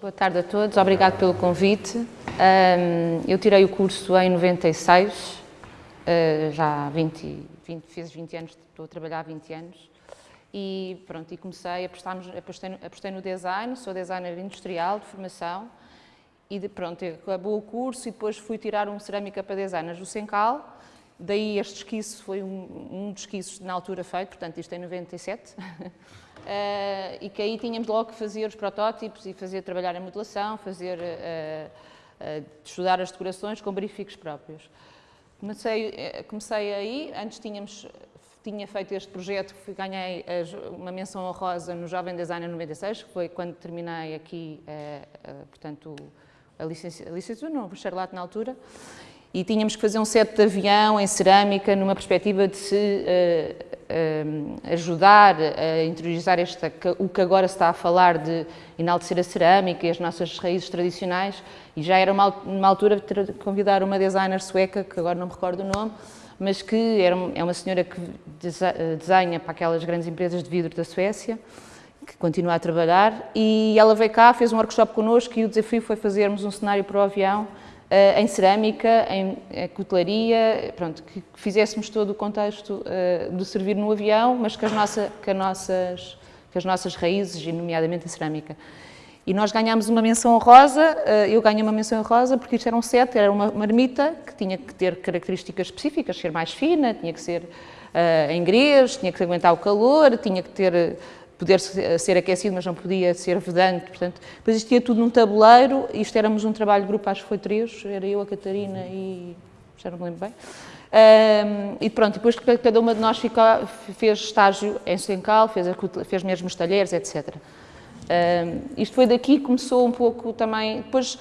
Boa tarde a todos, obrigado pelo convite. eu tirei o curso em 96, uh, já há 20, 20, fiz 20 anos, estou a trabalhar há 20 anos. E pronto, e comecei, apostei, apostei no design, sou designer industrial de formação. E de, pronto, acabou o curso e depois fui tirar um cerâmica para designers do Sencal. Daí este esquiço foi um, um dos esquiços na altura feito, portanto isto é em 97. Uh, e que aí tínhamos logo que fazer os protótipos e fazer trabalhar a modelação, fazer, uh, uh, estudar as decorações com briefings próprios. Comecei, comecei aí, antes tínhamos, tinha feito este projeto, fui, ganhei uma menção honrosa no Jovem Designer 96, que foi quando terminei aqui, portanto, a licenciatura, a licenciatura não, o bacharelato na altura, e tínhamos que fazer um set de avião em cerâmica numa perspectiva de se uh, uh, ajudar a interiorizar esta, o que agora se está a falar de enaltecer a cerâmica e as nossas raízes tradicionais. E já era uma, uma altura de convidar uma designer sueca, que agora não me recordo o nome, mas que era, é uma senhora que desenha para aquelas grandes empresas de vidro da Suécia, que continua a trabalhar, e ela veio cá, fez um workshop connosco e o desafio foi fazermos um cenário para o avião Uh, em cerâmica, em, em cutelaria, pronto, que, fizéssemos todo o contexto uh, do servir no avião, mas com as, nossa, com, nossas, com as nossas raízes, e nomeadamente a cerâmica. E nós ganhámos uma menção rosa, uh, eu ganhei uma menção rosa porque isto era um set, era uma marmita que tinha que ter características específicas, ser mais fina, tinha que ser em grês, tinha que aguentar o calor, tinha que ter poder ser aquecido, mas não podia ser vedante, portanto, depois isto tudo num tabuleiro, isto éramos um trabalho de grupo, acho que foi três, era eu, a Catarina e... já não me lembro bem. Um, e pronto, depois cada uma de nós ficou, fez estágio em Sencal, fez, fez mesmo os talheres, etc. Um, isto foi daqui que começou um pouco também, depois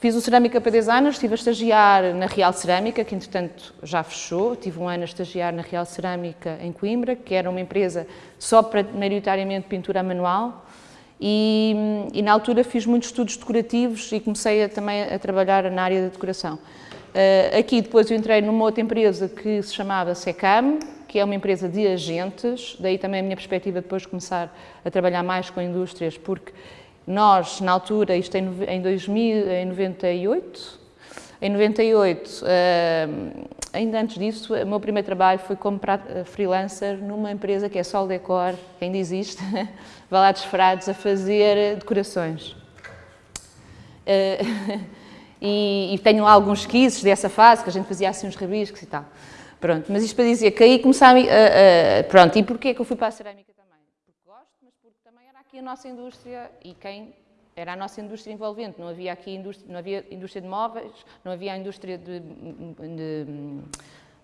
Fiz o Cerâmica para Designers, estive a estagiar na Real Cerâmica, que entretanto já fechou. Tive um ano a estagiar na Real Cerâmica em Coimbra, que era uma empresa só para, maioritariamente, pintura manual. E, e, na altura fiz muitos estudos decorativos e comecei a, também a trabalhar na área da decoração. Uh, aqui depois eu entrei numa outra empresa que se chamava Secam, que é uma empresa de agentes, daí também a minha perspectiva depois de começar a trabalhar mais com indústrias, porque nós, na altura, isto em, em 2000, em 98, em 98, eh, ainda antes disso, o meu primeiro trabalho foi como freelancer numa empresa que é Sol Decor, que ainda existe, Valados Frades, a fazer decorações. Eh, e, e, tenho alguns esquizos dessa fase, que a gente fazia assim uns rabiscos e tal. Pronto, mas isto para dizer que aí começava pronto, e porquê que eu fui para a cerâmica? A nossa indústria e quem era a nossa indústria envolvente. Não havia aqui indústria, não havia indústria de móveis, não havia a indústria de, de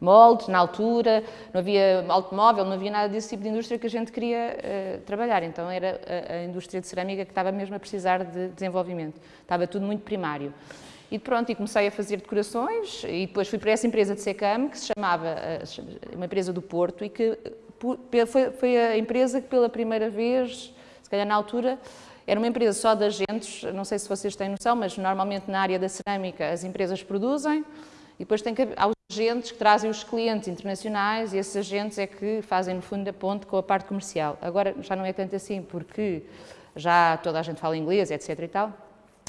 moldes na altura, não havia automóvel, não havia nada desse tipo de indústria que a gente queria uh, trabalhar. Então era a, a, indústria de cerâmica que estava mesmo a precisar de desenvolvimento. Estava tudo muito primário. E pronto, e comecei a fazer decorações e depois fui para essa empresa de Secam, que se chamava, eh, uma empresa do Porto, e que foi, foi a empresa que pela primeira vez calhar na altura era uma empresa só de agentes, não sei se vocês têm noção, mas normalmente na área da cerâmica as empresas produzem e depois tem que há os agentes que trazem os clientes internacionais e esses agentes é que fazem no fundo a ponte com a parte comercial. Agora já não é tanto assim porque já toda a gente fala inglês, etc e tal,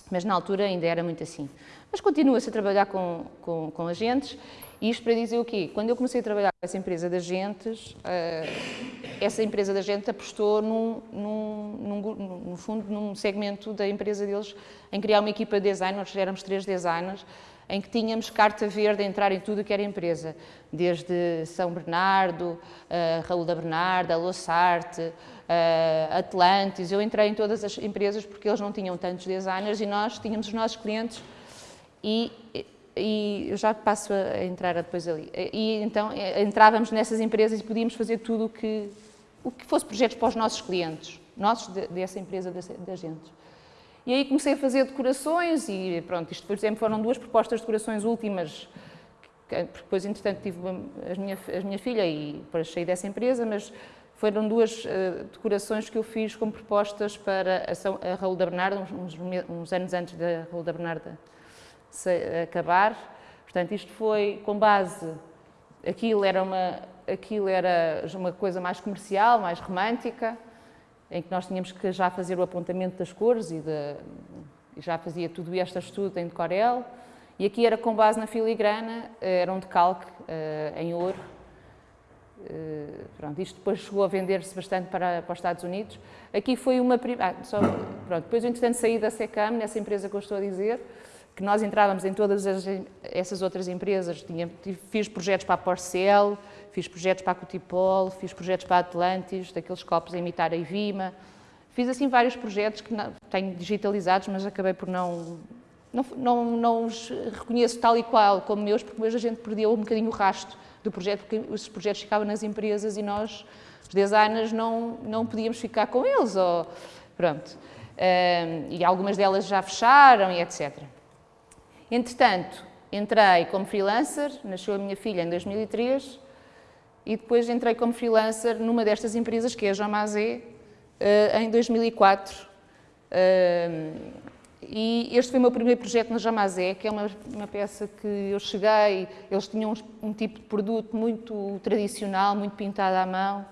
mas na altura ainda era muito assim. Mas continua-se a trabalhar com, com, com agentes isto para dizer o quê? Quando eu comecei a trabalhar com essa empresa de agentes, uh, essa empresa de agentes apostou, num, num, num, no fundo, num segmento da empresa deles em criar uma equipa de design, nós éramos três designers, em que tínhamos carta verde a entrar em tudo que era empresa, desde São Bernardo, uh, Raul da Bernarda, Lossarte, uh, Atlantis, eu entrei em todas as empresas porque eles não tinham tantos designers e nós tínhamos os nossos clientes e e eu já passo a entrar depois ali. E então eh, entrávamos nessas empresas e podíamos fazer tudo o que, o que fosse projetos para os nossos clientes, nossos dessa empresa de agentes. E aí comecei a fazer decorações e pronto, isto por exemplo foram duas propostas de decorações últimas, porque depois entretanto tive a minha, a minha filha e depois saí dessa empresa, mas foram duas uh, decorações que eu fiz como propostas para a, a Raul da Bernarda, uns, uns, anos antes da Raul da Bernarda acabar. Portanto, isto foi com base, aquilo era uma, aquilo era uma coisa mais comercial, mais romântica, em que nós tínhamos que já fazer o apontamento das cores e, de, e já fazia tudo este estudo em decorel. E aqui era com base na filigrana, era um decalque uh, em ouro. Uh, pronto, isto depois chegou a vender-se bastante para, para os Estados Unidos. Aqui foi uma... Ah, só, pronto, depois, entretanto, saí da SECAM, nessa empresa que eu estou a dizer, que nós entrávamos em todas as, essas outras empresas. Tinha, fiz projetos para a Porcel, fiz projetos para a Cutipol, fiz projetos para a Atlantis, daqueles copos a imitar a Ivima. Fiz assim vários projetos que não, tenho digitalizados, mas acabei por não, não, não, não os reconheço tal e qual como meus, porque hoje a gente perdeu um bocadinho o rastro do projeto, porque os projetos ficavam nas empresas e nós, os designers, não, não podíamos ficar com eles. Ou, pronto. Um, e algumas delas já fecharam e etc. Entretanto, entrei como freelancer, nasceu a minha filha em 2003, e depois entrei como freelancer numa destas empresas, que é a Jamazé, eh, em 2004. Eh, e este foi o meu primeiro projeto na Jamazé, que é uma, uma peça que eu cheguei, eles tinham um, um, tipo de produto muito tradicional, muito pintado à mão,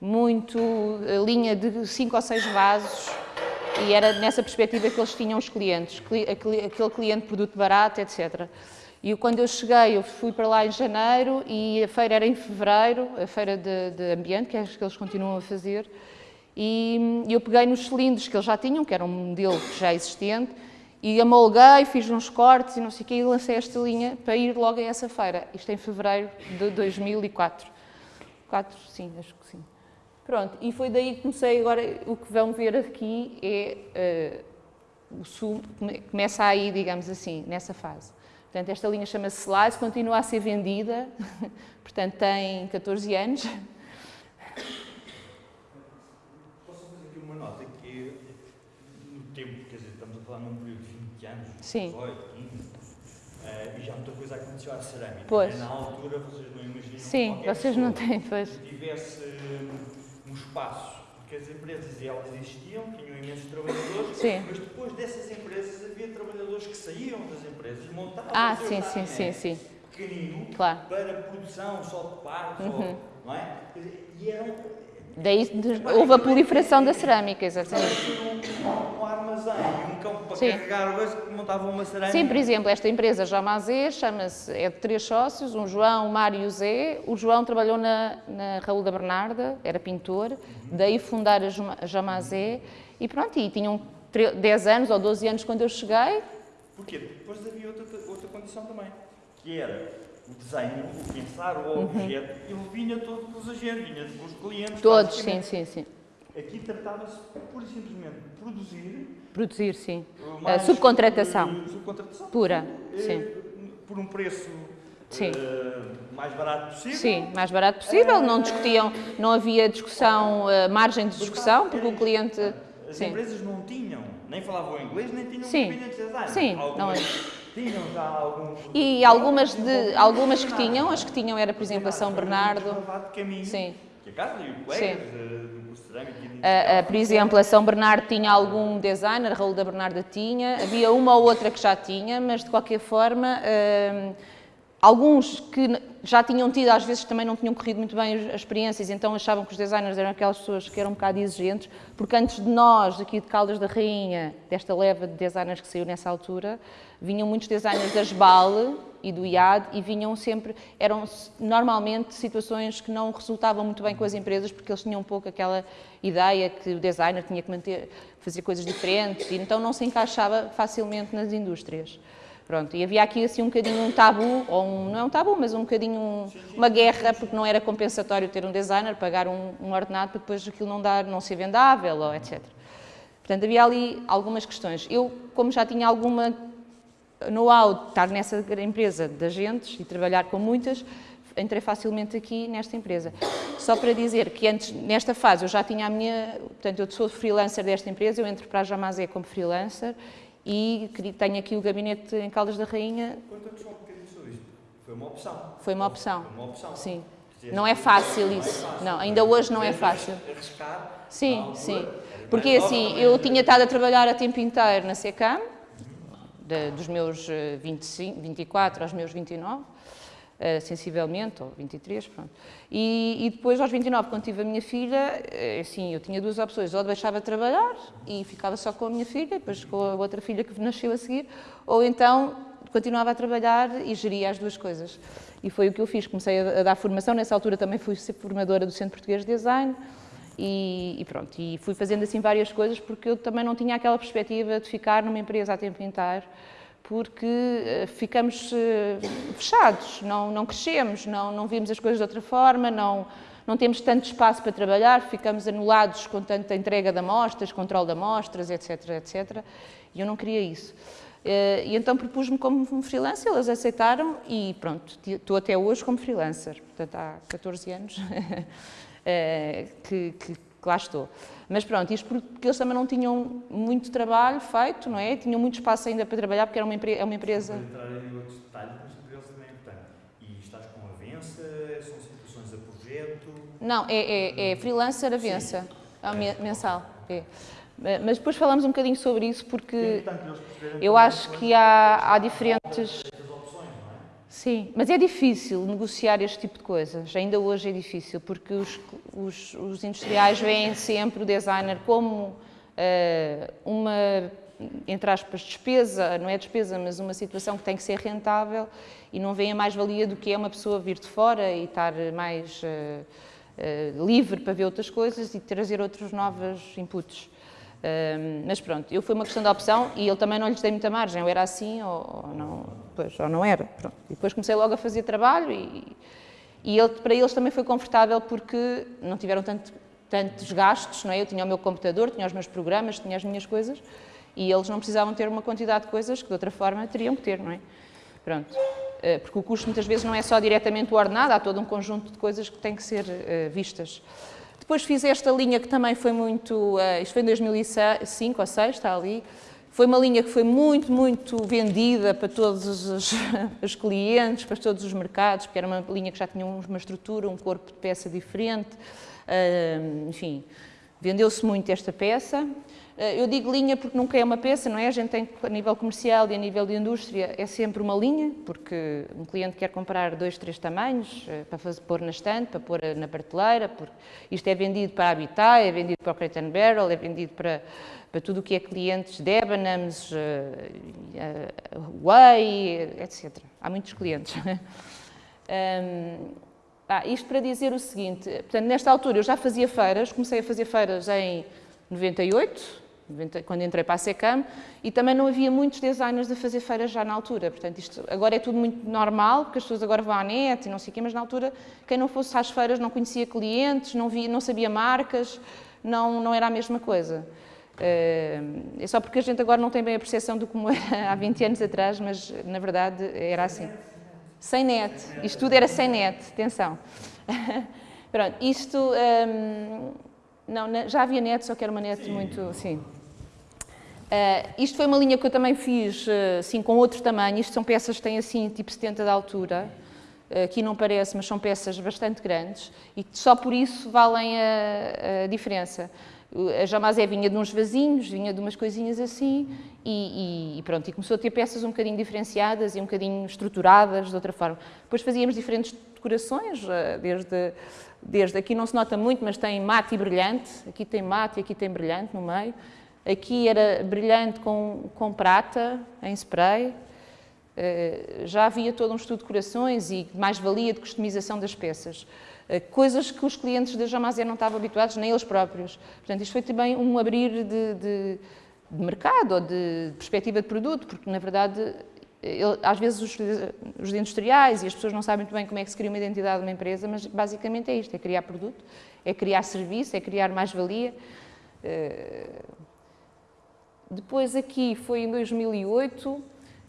muito eh, linha de cinco ou seis vasos, e era nessa perspectiva que eles tinham os clientes, aquele cliente produto barato, etc. E quando eu cheguei, eu fui para lá em janeiro e a feira era em fevereiro, a feira de, de ambiente, que é que eles continuam a fazer, e eu peguei nos cilindros que eles já tinham, que era um modelo já existente, e amolguei, fiz uns cortes e não sei o quê, e lancei esta linha para ir logo a essa feira. Isto em fevereiro de 2004. 4, sim, acho que sim. Pronto, e foi daí que comecei, agora o que vão ver aqui é uh, o sumo, começa aí, digamos assim, nessa fase. Portanto, esta linha chama-se Slice, continua a ser vendida, portanto tem 14 anos. Posso fazer aqui uma nota que no tempo, quer dizer, estamos a falar num período de 20 anos, Sim. 18, 15, uh, e já muita coisa aconteceu à cerâmica. Pois. Na altura vocês não imaginam Sim, vocês não têm, pois. Se tivesse um espaço, porque as empresas elas existiam, tinham imensos trabalhadores, sim. mas depois dessas empresas havia trabalhadores que saíam das empresas, montavam ah, sim, sim, sim, sim. pequenino claro. para produção só de partes, uhum. não é? E eram Daí houve a proliferação da cerâmica, exatamente. Um, um armazém e um campo para Sim. carregar o que montavam uma cerâmica. Sim, por exemplo, esta empresa Jamazé chama-se, é de três sócios, um João, o Mário e o Zé. O João trabalhou na, na Raul da Bernarda, era pintor, uhum. daí fundar a Jamazé e pronto, e tinham 10 anos ou 12 anos quando eu cheguei. Porquê? Depois havia outra, outra condição também, que era o desenho, o pensar o uhum. objeto, ele vinha todos os agentes, vinha dos clientes. Todos, sim, sim, sim. Aqui tratava-se pura e simplesmente de produzir. Produzir, sim. A subcontratação. Por, subcontratação. Pura, por, sim. Por um preço Sim. Uh, mais barato possível. Sim, mais barato possível. Uh, não discutiam, não havia discussão, uh, margem de discussão, porque o cliente. As sim. empresas não tinham, nem falavam inglês, nem tinham sim. de design. Sim, Algumas, não é. Tinham já algum. E algumas, de, algumas que tinham, as que tinham era, por exemplo, a São Bernardo. Sim. Que a casa e o colegas uh, por exemplo, a São Bernardo tinha algum designer, a Raul da Bernarda tinha, havia uma ou outra que já tinha, mas de qualquer forma, uh, alguns que já tinham tido, às vezes também não tinham corrido muito bem as experiências, então achavam que os designers eram aquelas pessoas que eram um bocado exigentes, porque antes de nós, aqui de Caldas da Rainha, desta leva de designers que saiu nessa altura, vinham muitos designers da SBAL e do IAD e vinham sempre, eram normalmente situações que não resultavam muito bem com as empresas porque eles tinham um pouco aquela ideia que o designer tinha que manter, fazer coisas diferentes e então não se encaixava facilmente nas indústrias. Pronto, e havia aqui assim um bocadinho um tabu, ou um, não é um tabu, mas um bocadinho um, uma guerra, porque não era compensatório ter um designer, pagar um, um ordenado para depois aquilo não dar, não ser vendável, ou etc. Portanto, havia ali algumas questões. Eu, como já tinha alguma know-how de estar nessa empresa de agentes e trabalhar com muitas, entrei facilmente aqui nesta empresa. Só para dizer que antes, nesta fase, eu já tinha a minha, portanto, eu sou freelancer desta empresa, eu entro para a Jamazé como freelancer e tenho aqui o gabinete em Caldas da Rainha. Conta-nos um bocadinho sobre isto. Foi uma opção. Foi uma opção. Foi uma opção. Sim. Não é fácil isso. Não, ainda hoje não é fácil. Arriscar. Sim, sim. Porque assim, eu tinha estado a trabalhar a tempo inteiro na SECAM, dos meus 25, 24 aos meus 29, uh, sensivelmente, ou 23, pronto. E, e, depois, aos 29, quando tive a minha filha, assim, eu tinha duas opções, ou deixava de trabalhar e ficava só com a minha filha, depois com a outra filha que nasceu a seguir, ou então continuava a trabalhar e geria as duas coisas. E foi o que eu fiz, comecei a, a dar formação, nessa altura também fui ser formadora do Centro Português de Design, e, e, pronto, e fui fazendo assim várias coisas porque eu também não tinha aquela perspectiva de ficar numa empresa a tempo inteiro, porque uh, ficamos uh, fechados, não, não crescemos, não, não vimos as coisas de outra forma, não, não temos tanto espaço para trabalhar, ficamos anulados com tanta entrega de amostras, controle de amostras, etc, etc. E eu não queria isso. Uh, e então propus-me como freelancer, elas aceitaram e pronto, estou até hoje como freelancer, portanto há 14 anos. Eh, que, que, que lá estou. Mas pronto, isto porque eles também não tinham muito trabalho feito, não é? Tinham muito espaço ainda para trabalhar, porque era uma, é uma empresa... Para entrar em outros detalhes, mas para eles também é importante. E estás com avença? São situações a projeto? Não, é, é, é freelancer avença, é mensal. É. Mas depois falamos um bocadinho sobre isso, porque é eu acho que há, há diferentes... Sim, mas é difícil negociar este tipo de coisas, ainda hoje é difícil, porque os, os, os industriais veem sempre o designer como uh, uma, entre aspas, despesa, não é despesa, mas uma situação que tem que ser rentável e não veem a mais-valia do que é uma pessoa vir de fora e estar mais uh, uh, livre para ver outras coisas e trazer outros novos inputs mas pronto, eu foi uma questão de opção e eu também não lhes dei muita margem, ou era assim ou, ou não, pois, ou não era. Pronto. Depois comecei logo a fazer trabalho e, e ele, para eles também foi confortável porque não tiveram tanto, tantos gastos, não é? Eu tinha o meu computador, tinha os meus programas, tinha as minhas coisas e eles não precisavam ter uma quantidade de coisas que de outra forma teriam que ter, não é? Pronto. Eh, porque o custo muitas vezes não é só diretamente o ordenado, há todo um conjunto de coisas que têm que ser uh, vistas. Depois fiz esta linha que também foi muito, uh, isto foi em 2005 ou 2006, está ali, foi uma linha que foi muito, muito vendida para todos os, os, clientes, para todos os mercados, porque era uma linha que já tinha uma estrutura, um corpo de peça diferente, uh, enfim, vendeu-se muito esta peça. Eh, eu digo linha porque nunca é uma peça, não é? A gente tem, a nível comercial e a nível de indústria, é sempre uma linha, porque um cliente quer comprar dois, três tamanhos eh, para fazer, pôr na estante, para pôr na prateleira, porque isto é vendido para Habitat, é vendido para o Crate Barrel, é vendido para, para tudo o que é clientes Debenhams, Way, etc. Há muitos clientes. um, ah, isto para dizer o seguinte, portanto, nesta altura eu já fazia feiras, comecei a fazer feiras em 98, quando entrei para a SECAM, e também não havia muitos designers a fazer feiras já na altura. Portanto, isto agora é tudo muito normal, porque as pessoas agora vão à net e não sei o quê, mas na altura, quem não fosse às feiras não conhecia clientes, não, via, não sabia marcas, não, não era a mesma coisa. Eh, é só porque a gente agora não tem bem a percepção do como era há 20 anos atrás, mas na verdade era assim. Sem net. Isto tudo era sem net, atenção. Pronto, isto... Um, ehm, não, já havia net, só que era uma net sim. muito... Sim. Uh, isto foi uma linha que eu também fiz uh, assim, com outro tamanho. Isto são peças que têm assim, tipo 70 de altura. Uh, aqui não parece, mas são peças bastante grandes e só por isso valem a, a diferença. A Jamazé vinha de uns vasinhos, vinha de umas coisinhas assim e, e, pronto, e começou a ter peças um bocadinho diferenciadas e um bocadinho estruturadas de outra forma. Depois fazíamos diferentes decorações, desde, desde aqui não se nota muito, mas tem mate e brilhante, aqui tem mate e aqui tem brilhante no meio. Aqui era brilhante com, com prata, em spray. Uh, já havia todo um estudo de decorações e mais-valia de customização das peças. Uh, coisas que os clientes da Jamazé não estavam habituados, nem eles próprios. Portanto, isto foi também um abrir de, de, de mercado ou de perspectiva de produto, porque, na verdade, ele, às vezes os, os, industriais e as pessoas não sabem muito bem como é que se cria uma identidade de uma empresa, mas basicamente é isto, é criar produto, é criar serviço, é criar mais-valia. Uh, depois aqui foi em 2008,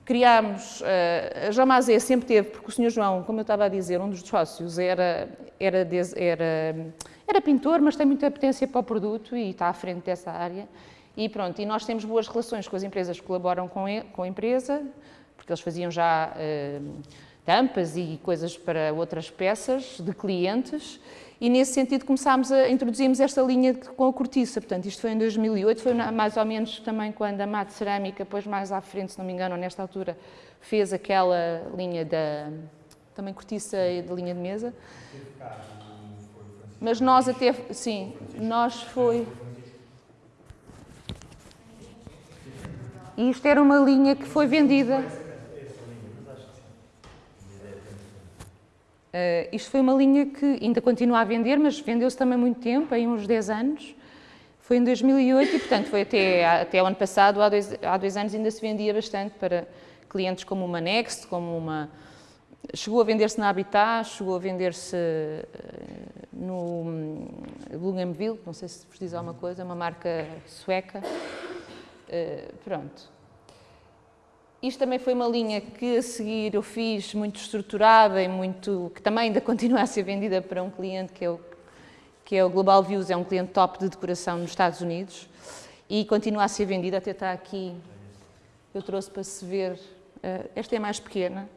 criámos, uh, a Jamazé sempre teve, porque o Sr. João, como eu estava a dizer, um dos sócios era, era, era, era pintor, mas tem muita potência para o produto e está à frente dessa área. E pronto, e nós temos boas relações com as empresas que colaboram com, com a empresa, porque eles faziam já uh, tampas e coisas para outras peças de clientes e nesse sentido começámos a introduzirmos esta linha com a cortiça, portanto isto foi em 2008, foi mais ou menos também quando a Mate Cerâmica, depois mais à frente, se não me engano, nesta altura, fez aquela linha da, também cortiça e da linha de mesa. Mas nós até, sim, nós foi... E isto era uma linha que foi vendida Uh, isto foi uma linha que ainda continua a vender, mas vendeu-se também muito tempo, em uns 10 anos. Foi em 2008 e, portanto, foi até, até o ano passado, há dois, há dois anos ainda se vendia bastante para clientes como uma Next, como uma... Chegou a vender-se na Habitat, chegou a vender-se uh, no um, Bougainville, não sei se vos diz alguma coisa, uma marca sueca. Uh, pronto. Isto também foi uma linha que a seguir eu fiz muito estruturada e muito, que também ainda continua a ser vendida para um cliente que é o, que é o Global Views, é um cliente top de decoração nos Estados Unidos e continua a ser vendida, até está aqui, eu trouxe para se ver, uh, esta é mais pequena,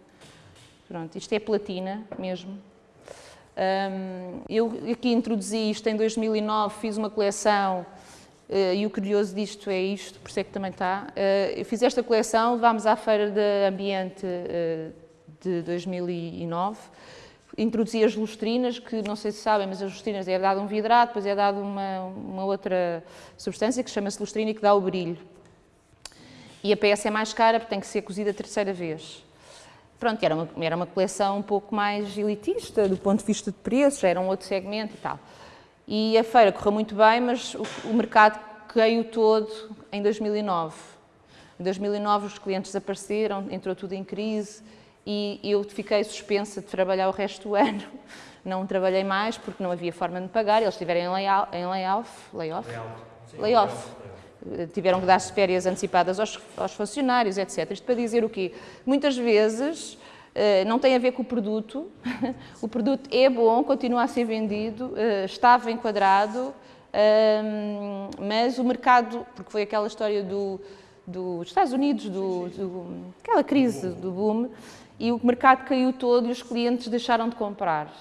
pronto, isto é platina mesmo. Eu aqui introduzi isto em 2009, fiz uma coleção e o curioso disto é isto, por isso é que também está. Uh, eu fiz esta coleção, levámos à Feira de Ambiente uh, de 2009, introduzi as lustrinas, que não sei se sabem, mas as lustrinas é dado um vidrado, depois é dado uma, uma outra substância que chama-se lustrina e que dá o brilho. E a peça é mais cara porque tem que ser cozida a terceira vez. Pronto, era uma, era uma coleção um pouco mais elitista do ponto de vista de preços, era um outro segmento e tal. E a feira correu muito bem, mas o, o mercado caiu todo em 2009. Em 2009 os clientes desapareceram, entrou tudo em crise e eu fiquei suspensa de trabalhar o resto do ano. Não trabalhei mais porque não havia forma de pagar, eles estiveram em layoff, em layoff, layoff, layoff. tiveram que dar férias antecipadas aos, aos funcionários, etc. Isto para dizer o quê? Muitas vezes não tem a ver com o produto, o produto é bom, continua a ser vendido, eh, estava enquadrado, ehm, mas o mercado, porque foi aquela história do, dos Estados Unidos, do, do, aquela crise do boom, e o mercado caiu todo e os clientes deixaram de comprar.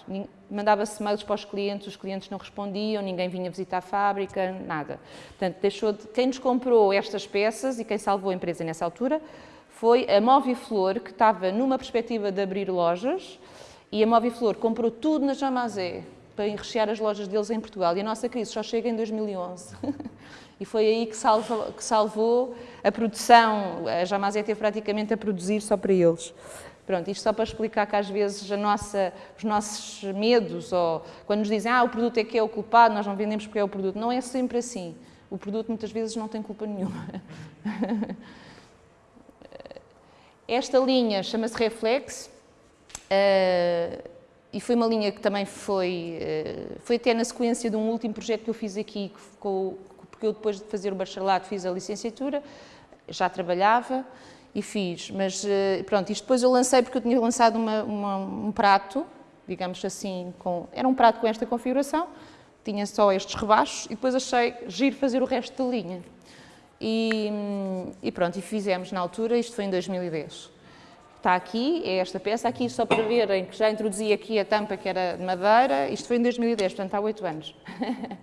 Mandava-se mails para os clientes, os clientes não respondiam, ninguém vinha visitar a fábrica, nada. Portanto, deixou de... quem nos comprou estas peças e quem salvou a empresa nessa altura foi a Moviflor, que estava numa perspectiva de abrir lojas, e a Moviflor comprou tudo na Jamazé para enrechear as lojas deles em Portugal. E a nossa crise só chega em 2011. e foi aí que salvou, que salvou a produção. A Jamazé teve praticamente a produzir só para eles. Pronto, isto só para explicar que às vezes nossa, os nossos medos, ou quando nos dizem ah, o produto é que é o culpado, nós não vendemos porque é o produto. Não é sempre assim. O produto muitas vezes não tem culpa nenhuma. Esta linha chama-se Reflex uh, e foi uma linha que também foi, uh, foi até na sequência de um último projeto que eu fiz aqui, que ficou, porque eu depois de fazer o bacharelato fiz a licenciatura, já trabalhava e fiz, mas uh, pronto, isto depois eu lancei porque eu tinha lançado uma, uma, um prato, digamos assim, com, era um prato com esta configuração, tinha só estes rebaixos e depois achei giro fazer o resto da linha. E, e, pronto, e fizemos na altura, isto foi em 2010. Está aqui, é esta peça, aqui só para verem que já introduzi aqui a tampa que era de madeira, isto foi em 2010, portanto há 8 anos.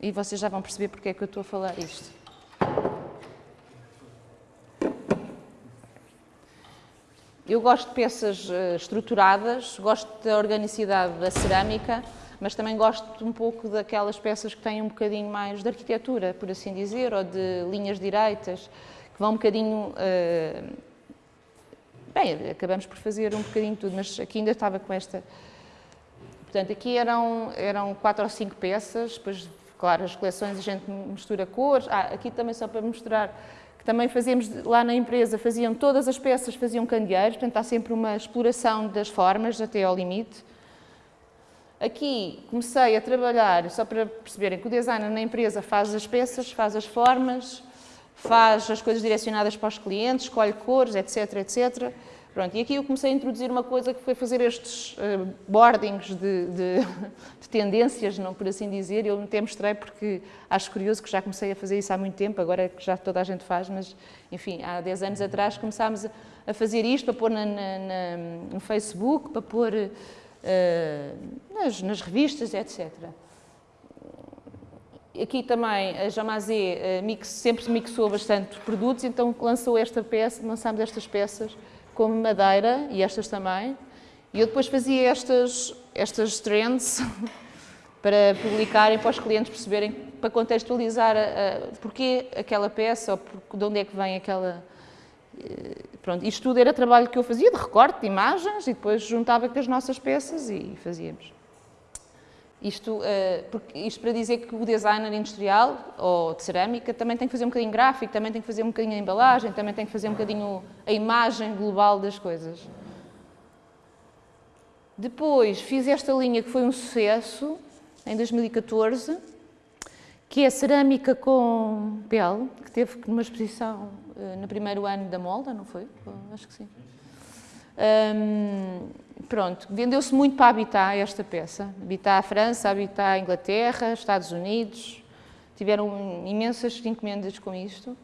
e vocês já vão perceber porque é que eu estou a falar isto. Eu gosto de peças eh, estruturadas, gosto da organicidade da cerâmica, mas também gosto um pouco daquelas peças que têm um bocadinho mais de arquitetura, por assim dizer, ou de linhas direitas, que vão um bocadinho... Uh, bem, acabamos por fazer um bocadinho tudo, mas aqui ainda estava com esta... Portanto, aqui eram, eram quatro ou cinco peças, depois, claro, as coleções a gente mistura cores. Ah, aqui também só para mostrar que também fazíamos lá na empresa, faziam todas as peças, faziam candeeiros, portanto há sempre uma exploração das formas até ao limite. Aqui comecei a trabalhar, só para perceberem que o designer na empresa faz as peças, faz as formas, faz as coisas direcionadas para os clientes, escolhe cores, etc, etc. Pronto, e aqui eu comecei a introduzir uma coisa que foi fazer estes uh, boardings de, de, de, tendências, não por assim dizer. Eu até mostrei porque acho curioso que já comecei a fazer isso há muito tempo, agora que já toda a gente faz, mas enfim, há 10 anos atrás começámos a, fazer isto, para pôr na, na, na, no Facebook, para pôr uh, nas, nas, revistas, etc. Aqui também a Jamazé uh, mix, sempre mixou bastante produtos, então lançou esta peça, lançámos estas peças como madeira, e estas também. E eu depois fazia estas, estas trends para publicarem, para os clientes perceberem, para contextualizar a, a, porque aquela peça, ou de onde é que vem aquela... Eh, pronto, isto tudo era trabalho que eu fazia, de recorte, de imagens, e depois juntava com as nossas peças e fazíamos. Isto, uh, isto para dizer que o designer industrial ou de cerâmica também tem que fazer um bocadinho gráfico, também tem que fazer um bocadinho a embalagem, também tem que fazer um bocadinho a imagem global das coisas. Depois fiz esta linha que foi um sucesso em 2014, que é cerâmica com pele, que teve numa exposição no primeiro ano da Molda, não foi? Acho que sim. Um, pronto, vendeu-se muito para habitar esta peça. Habitar a França, habitar a Inglaterra, Estados Unidos. Tiveram imensas encomendas com isto.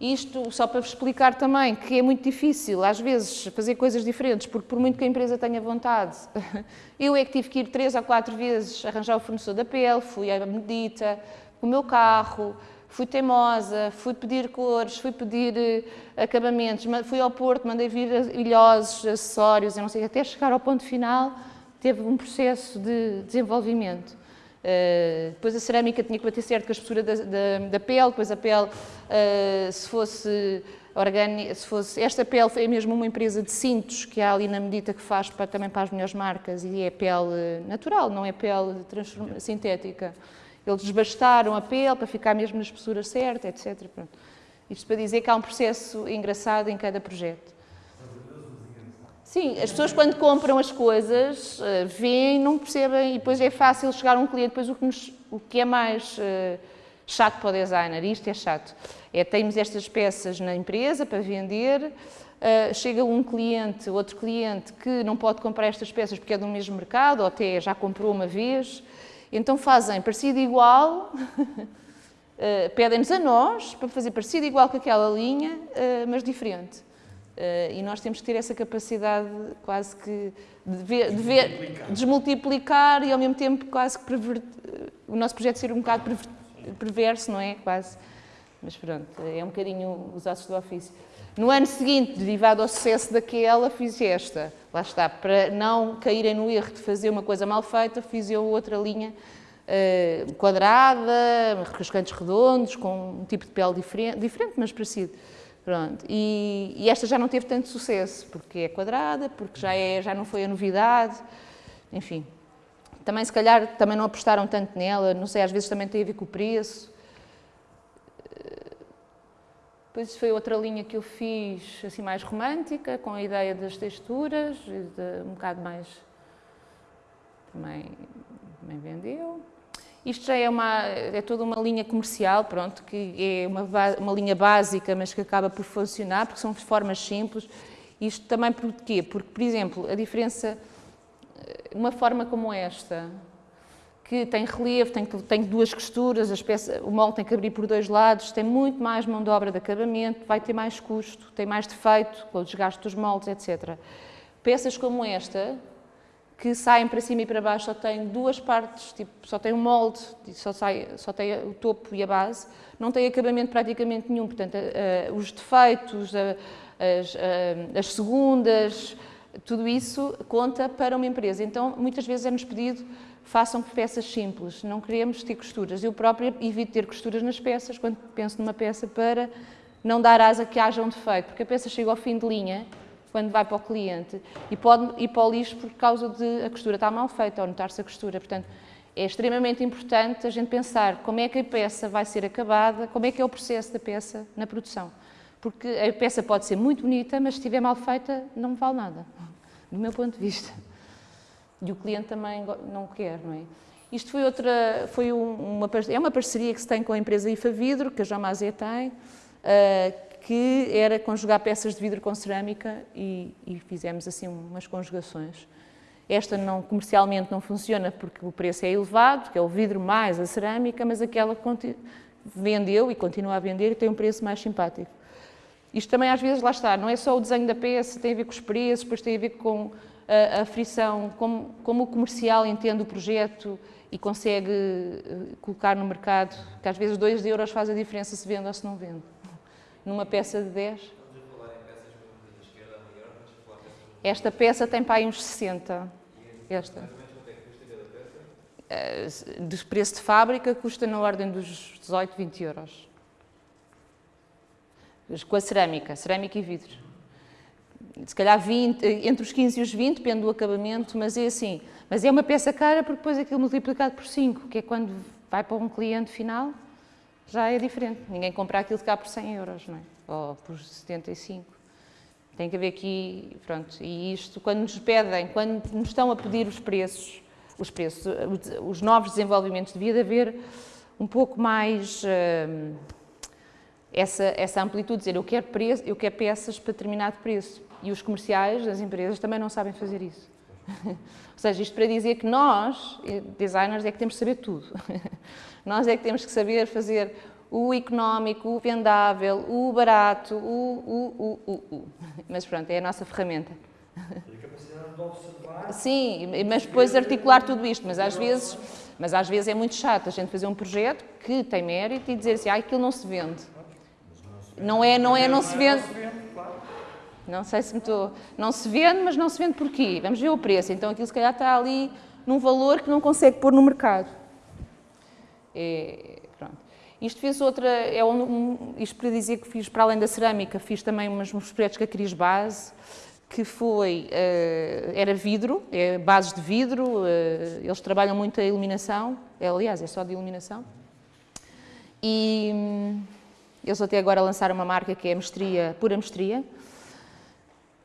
Isto só para vos explicar também que é muito difícil, às vezes, fazer coisas diferentes, porque por muito que a empresa tenha vontade, eu é que tive que ir três ou quatro vezes arranjar o fornecedor da pele, fui à medita, o meu carro, fui teimosa, fui pedir cores, fui pedir uh, acabamentos, fui ao Porto, mandei vir ilhosos, acessórios, eu não sei, até chegar ao ponto final, teve um processo de desenvolvimento. Uh, depois a cerâmica tinha que bater certo com a espessura da, da, da pele, depois a pele, uh, se fosse orgânica, se fosse... Esta pele é mesmo uma empresa de cintos que há ali na medida que faz para, também para as melhores marcas e é pele natural, não é pele sintética. Eles desbastaram a pele para ficar mesmo na espessura certa, etc. Pronto. Isto para dizer que há um processo engraçado em cada projeto. Sim, as pessoas quando compram as coisas, uh, veem, não percebem, e depois é fácil chegar a um cliente, depois o que, nos, o que é mais uh, chato para o designer, isto é chato, é temos estas peças na empresa para vender, uh, chega um cliente, outro cliente que não pode comprar estas peças porque é do mesmo mercado, ou até já comprou uma vez, então fazem parecido igual, uh, pedem-nos a nós para fazer parecido igual com aquela linha, uh, mas diferente. Uh, e nós temos que ter essa capacidade quase que de, ver, de ver, desmultiplicar e ao mesmo tempo quase que o nosso projeto ser um bocado perverso, não é? Quase. Mas pronto, é um bocadinho os ossos do ofício. No ano seguinte, derivado ao sucesso daquela, fiz esta. Lá está, para não caírem no erro de fazer uma coisa mal feita, fiz eu outra linha uh, quadrada, com os cantos redondos, com um tipo de pele diferente, diferente mas parecido. Pronto. E, e, esta já não teve tanto sucesso, porque é quadrada, porque já, é, já não foi a novidade, enfim. Também, se calhar, também não apostaram tanto nela, não sei, às vezes também tem a ver com o preço. Depois foi outra linha que eu fiz, assim, mais romântica, com a ideia das texturas, de, um bocado mais... Também, também vendeu. Isto já é, uma, é toda uma linha comercial, pronto, que é uma, uma linha básica, mas que acaba por funcionar, porque são formas simples. Isto também porquê? Porque, por exemplo, a diferença, uma forma como esta, que tem relevo, tem, tem duas costuras, as peças, o molde tem que abrir por dois lados, tem muito mais mão de obra de acabamento, vai ter mais custo, tem mais defeito com o desgaste dos moldes, etc. Peças como esta, que saem para cima e para baixo, só têm duas partes, tipo, só tem um molde, só, sai, só tem o topo e a base, não tem acabamento praticamente nenhum, portanto, uh, os defeitos, uh, as, as segundas, tudo isso conta para uma empresa. Então, muitas vezes é-nos pedido façam peças simples, não queremos ter costuras. Eu própria evito ter costuras nas peças, quando penso numa peça, para não dar asa que haja um defeito, porque a peça chega ao fim de linha, quando vai para o cliente, e pode ir para o lixo por causa de a costura estar mal feita, ou notar-se a costura. Portanto, é extremamente importante a gente pensar como é que a peça vai ser acabada, como é que é o processo da peça na produção. Porque a peça pode ser muito bonita, mas se estiver mal feita, não vale nada, do meu ponto de vista e o cliente também não quer, não é? Isto foi outra, foi uma, é uma parceria que se tem com a empresa IFA Vidro, que a Jamazé tem, uh, que era conjugar peças de vidro com cerâmica e, e fizemos assim umas conjugações. Esta não, comercialmente não funciona porque o preço é elevado, que é o vidro mais a cerâmica, mas aquela vendeu e continua a vender e tem um preço mais simpático. Isto também às vezes, lá está, não é só o desenho da peça, tem a ver com os preços, depois tem a ver com a, frição, como, como o comercial entende o projeto e consegue eh, colocar no mercado, que às vezes 2 euros faz a diferença se vende ou se não vende. Numa peça de 10. Esta peça tem para aí uns 60. Esta. Eh, de preço de fábrica custa na ordem dos 18, 20 euros. Com a cerâmica, cerâmica e vidro. Se calhar 20, entre os 15 e os 20, depende do acabamento, mas é assim. Mas é uma peça cara porque depois aquilo multiplicado por 5, que é quando vai para um cliente final, já é diferente. Ninguém compra aquilo cá por 100 euros, não é? Ou por 75. Tem que haver aqui, pronto, e isto, quando nos pedem, quando nos estão a pedir os preços, os preços, os novos desenvolvimentos, devia de haver um pouco mais uh, essa, essa amplitude, dizer eu quero, preço, eu quero peças para determinado preço. E os comerciais das empresas também não sabem fazer isso. Ou seja, isto para dizer que nós, designers, é que temos que saber tudo. nós é que temos que saber fazer o económico, o vendável, o barato, o, o, o, o, o. Mas pronto, é a nossa ferramenta. Sim, mas depois articular tudo isto, mas às vezes, mas às vezes é muito chato a gente fazer um projeto que tem mérito e dizer assim, ah, aquilo não se vende. Não é, não é, não se vende. Não sei se me estou... Não se vende, mas não se vende porquê? Vamos ver o preço. Então aquilo se calhar está ali num valor que não consegue pôr no mercado. É, pronto. Isto fez outra... É um, isto para dizer que fiz, para além da cerâmica, fiz também umas, uns projetos com a Cris Base, que foi... Uh, era vidro, é bases de vidro, uh, eles trabalham muito a iluminação, é, aliás, é só de iluminação. E hum, eles até agora lançaram uma marca que é Mestria, Pura Mestria,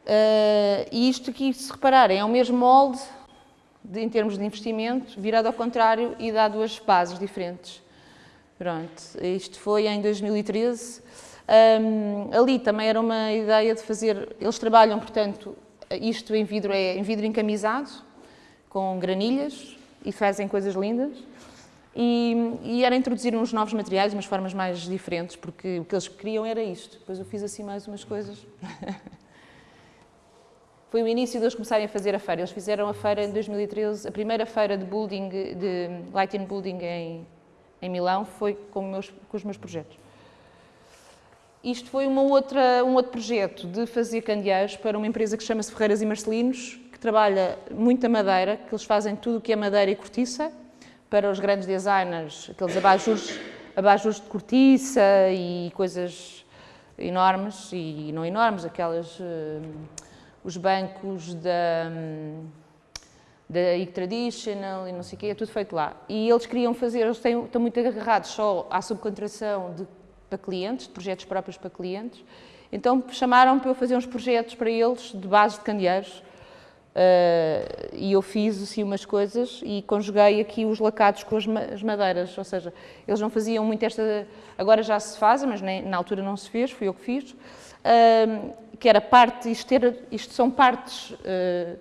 Uh, e isto aqui, se repararem, é o mesmo molde de, em termos de investimento, virado ao contrário e dá duas bases diferentes. Pronto, isto foi em 2013. Um, ali também era uma ideia de fazer, eles trabalham, portanto, isto em vidro é em vidro encamisado, com granilhas, e fazem coisas lindas. E, e, era introduzir uns novos materiais, umas formas mais diferentes, porque o que eles queriam era isto. Depois eu fiz assim mais umas coisas. Foi o início de eles começarem a fazer a feira. Eles fizeram a feira em 2013, a primeira feira de building, de lighting building em, em Milão, foi com, meus, com os meus projetos. Isto foi uma outra, um outro projeto de fazer candeeiros para uma empresa que chama-se Ferreiras e Marcelinos, que trabalha muita madeira, que eles fazem tudo o que é madeira e cortiça, para os grandes designers, aqueles abajures, abajures de cortiça e coisas enormes, e não enormes, aquelas... Uh, os bancos da, da e-traditional e não sei o quê, é tudo feito lá. E eles queriam fazer, eles têm, estão muito agarrados só à subcontração de, para clientes, de projetos próprios para clientes, então chamaram para eu fazer uns projetos para eles de base de candeeiros, Uh, e eu fiz assim umas coisas e conjuguei aqui os lacados com as, madeiras, ou seja, eles não faziam muito esta, agora já se faz, mas nem, na altura não se fez, fui eu que fiz, uh, que era parte, isto, ter, isto são partes, uh,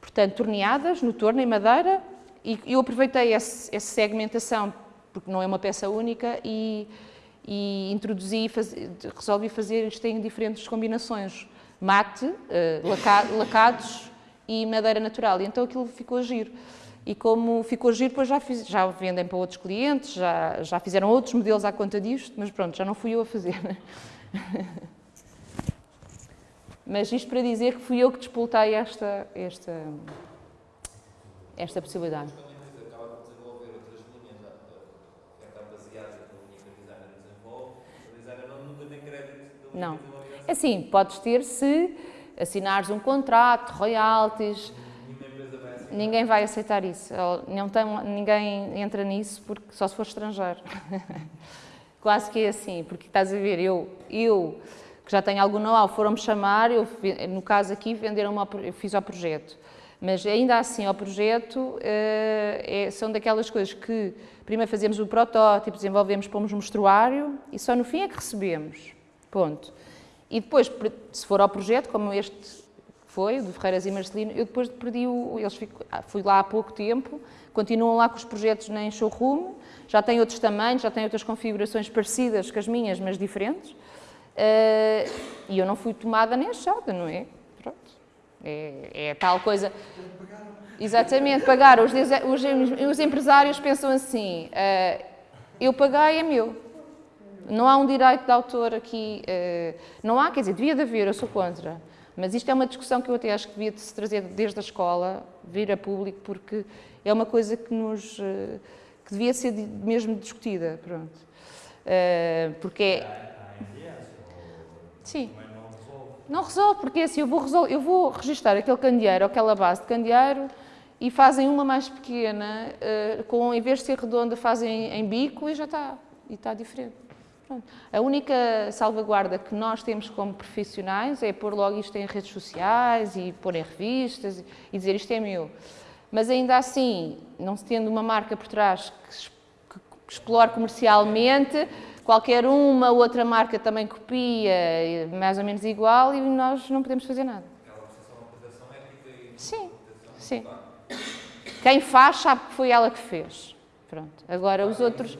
portanto, torneadas no torno, em madeira, e eu aproveitei esse, essa segmentação, porque não é uma peça única, e, e introduzi, faz, resolvi fazer isto em diferentes combinações, mate, laca, lacados e madeira natural, e então aquilo ficou giro. E como ficou giro, depois já, fiz, já vendem para outros clientes, já, já fizeram outros modelos à conta disto, mas pronto, já não fui eu a fazer. Mas isto para dizer que fui eu que despoltei esta, esta, esta possibilidade. Não. É assim, podes ter se assinares um contrato, royalties. Ninguém vai aceitar isso. Não tem, ninguém entra nisso porque só se for estrangeiro. Quase que é assim, porque estás a ver, eu, eu que já tenho algum know-how, foram-me chamar, eu, no caso aqui, venderam eu fiz ao projeto. Mas ainda assim, ao projeto, é, são daquelas coisas que primeiro fazemos o protótipo, desenvolvemos, pomos no mostruário e só no fim é que recebemos. Ponto. E depois, se for ao projeto, como este foi, do Ferreiras e Marcelino, eu depois perdi o... Eles fico, ah, fui lá há pouco tempo, continuam lá com os projetos nem showroom, já têm outros tamanhos, já têm outras configurações parecidas com as minhas, mas diferentes. Uh, e eu não fui tomada nem achada, não é? Pronto. É, é tal coisa... Exatamente, pagar. Os, os, os empresários pensam assim, uh, eu paguei, é meu. Não há um direito de autor aqui, uh, não há, quer dizer, devia de haver, eu sou contra. Mas isto é uma discussão que eu até acho que devia de se trazer desde a escola, vir a público, porque é uma coisa que nos, uh, que devia ser mesmo discutida, pronto. porque é... Sim. Não resolve, porque é assim, eu vou, resolver, eu vou registrar aquele candeeiro, aquela base de candeeiro, e fazem uma mais pequena, com, em vez de ser redonda, fazem em bico e já está, e está diferente. A única salvaguarda que nós temos como profissionais é pôr logo isto em redes sociais e pôr em revistas e dizer isto é meu. Mas ainda assim, não se tendo uma marca por trás que, explore comercialmente, qualquer uma outra marca também copia, mais ou menos igual, e nós não podemos fazer nada. Sim, sim. Quem faz sabe que foi ela que fez. Pronto. Agora, os outros,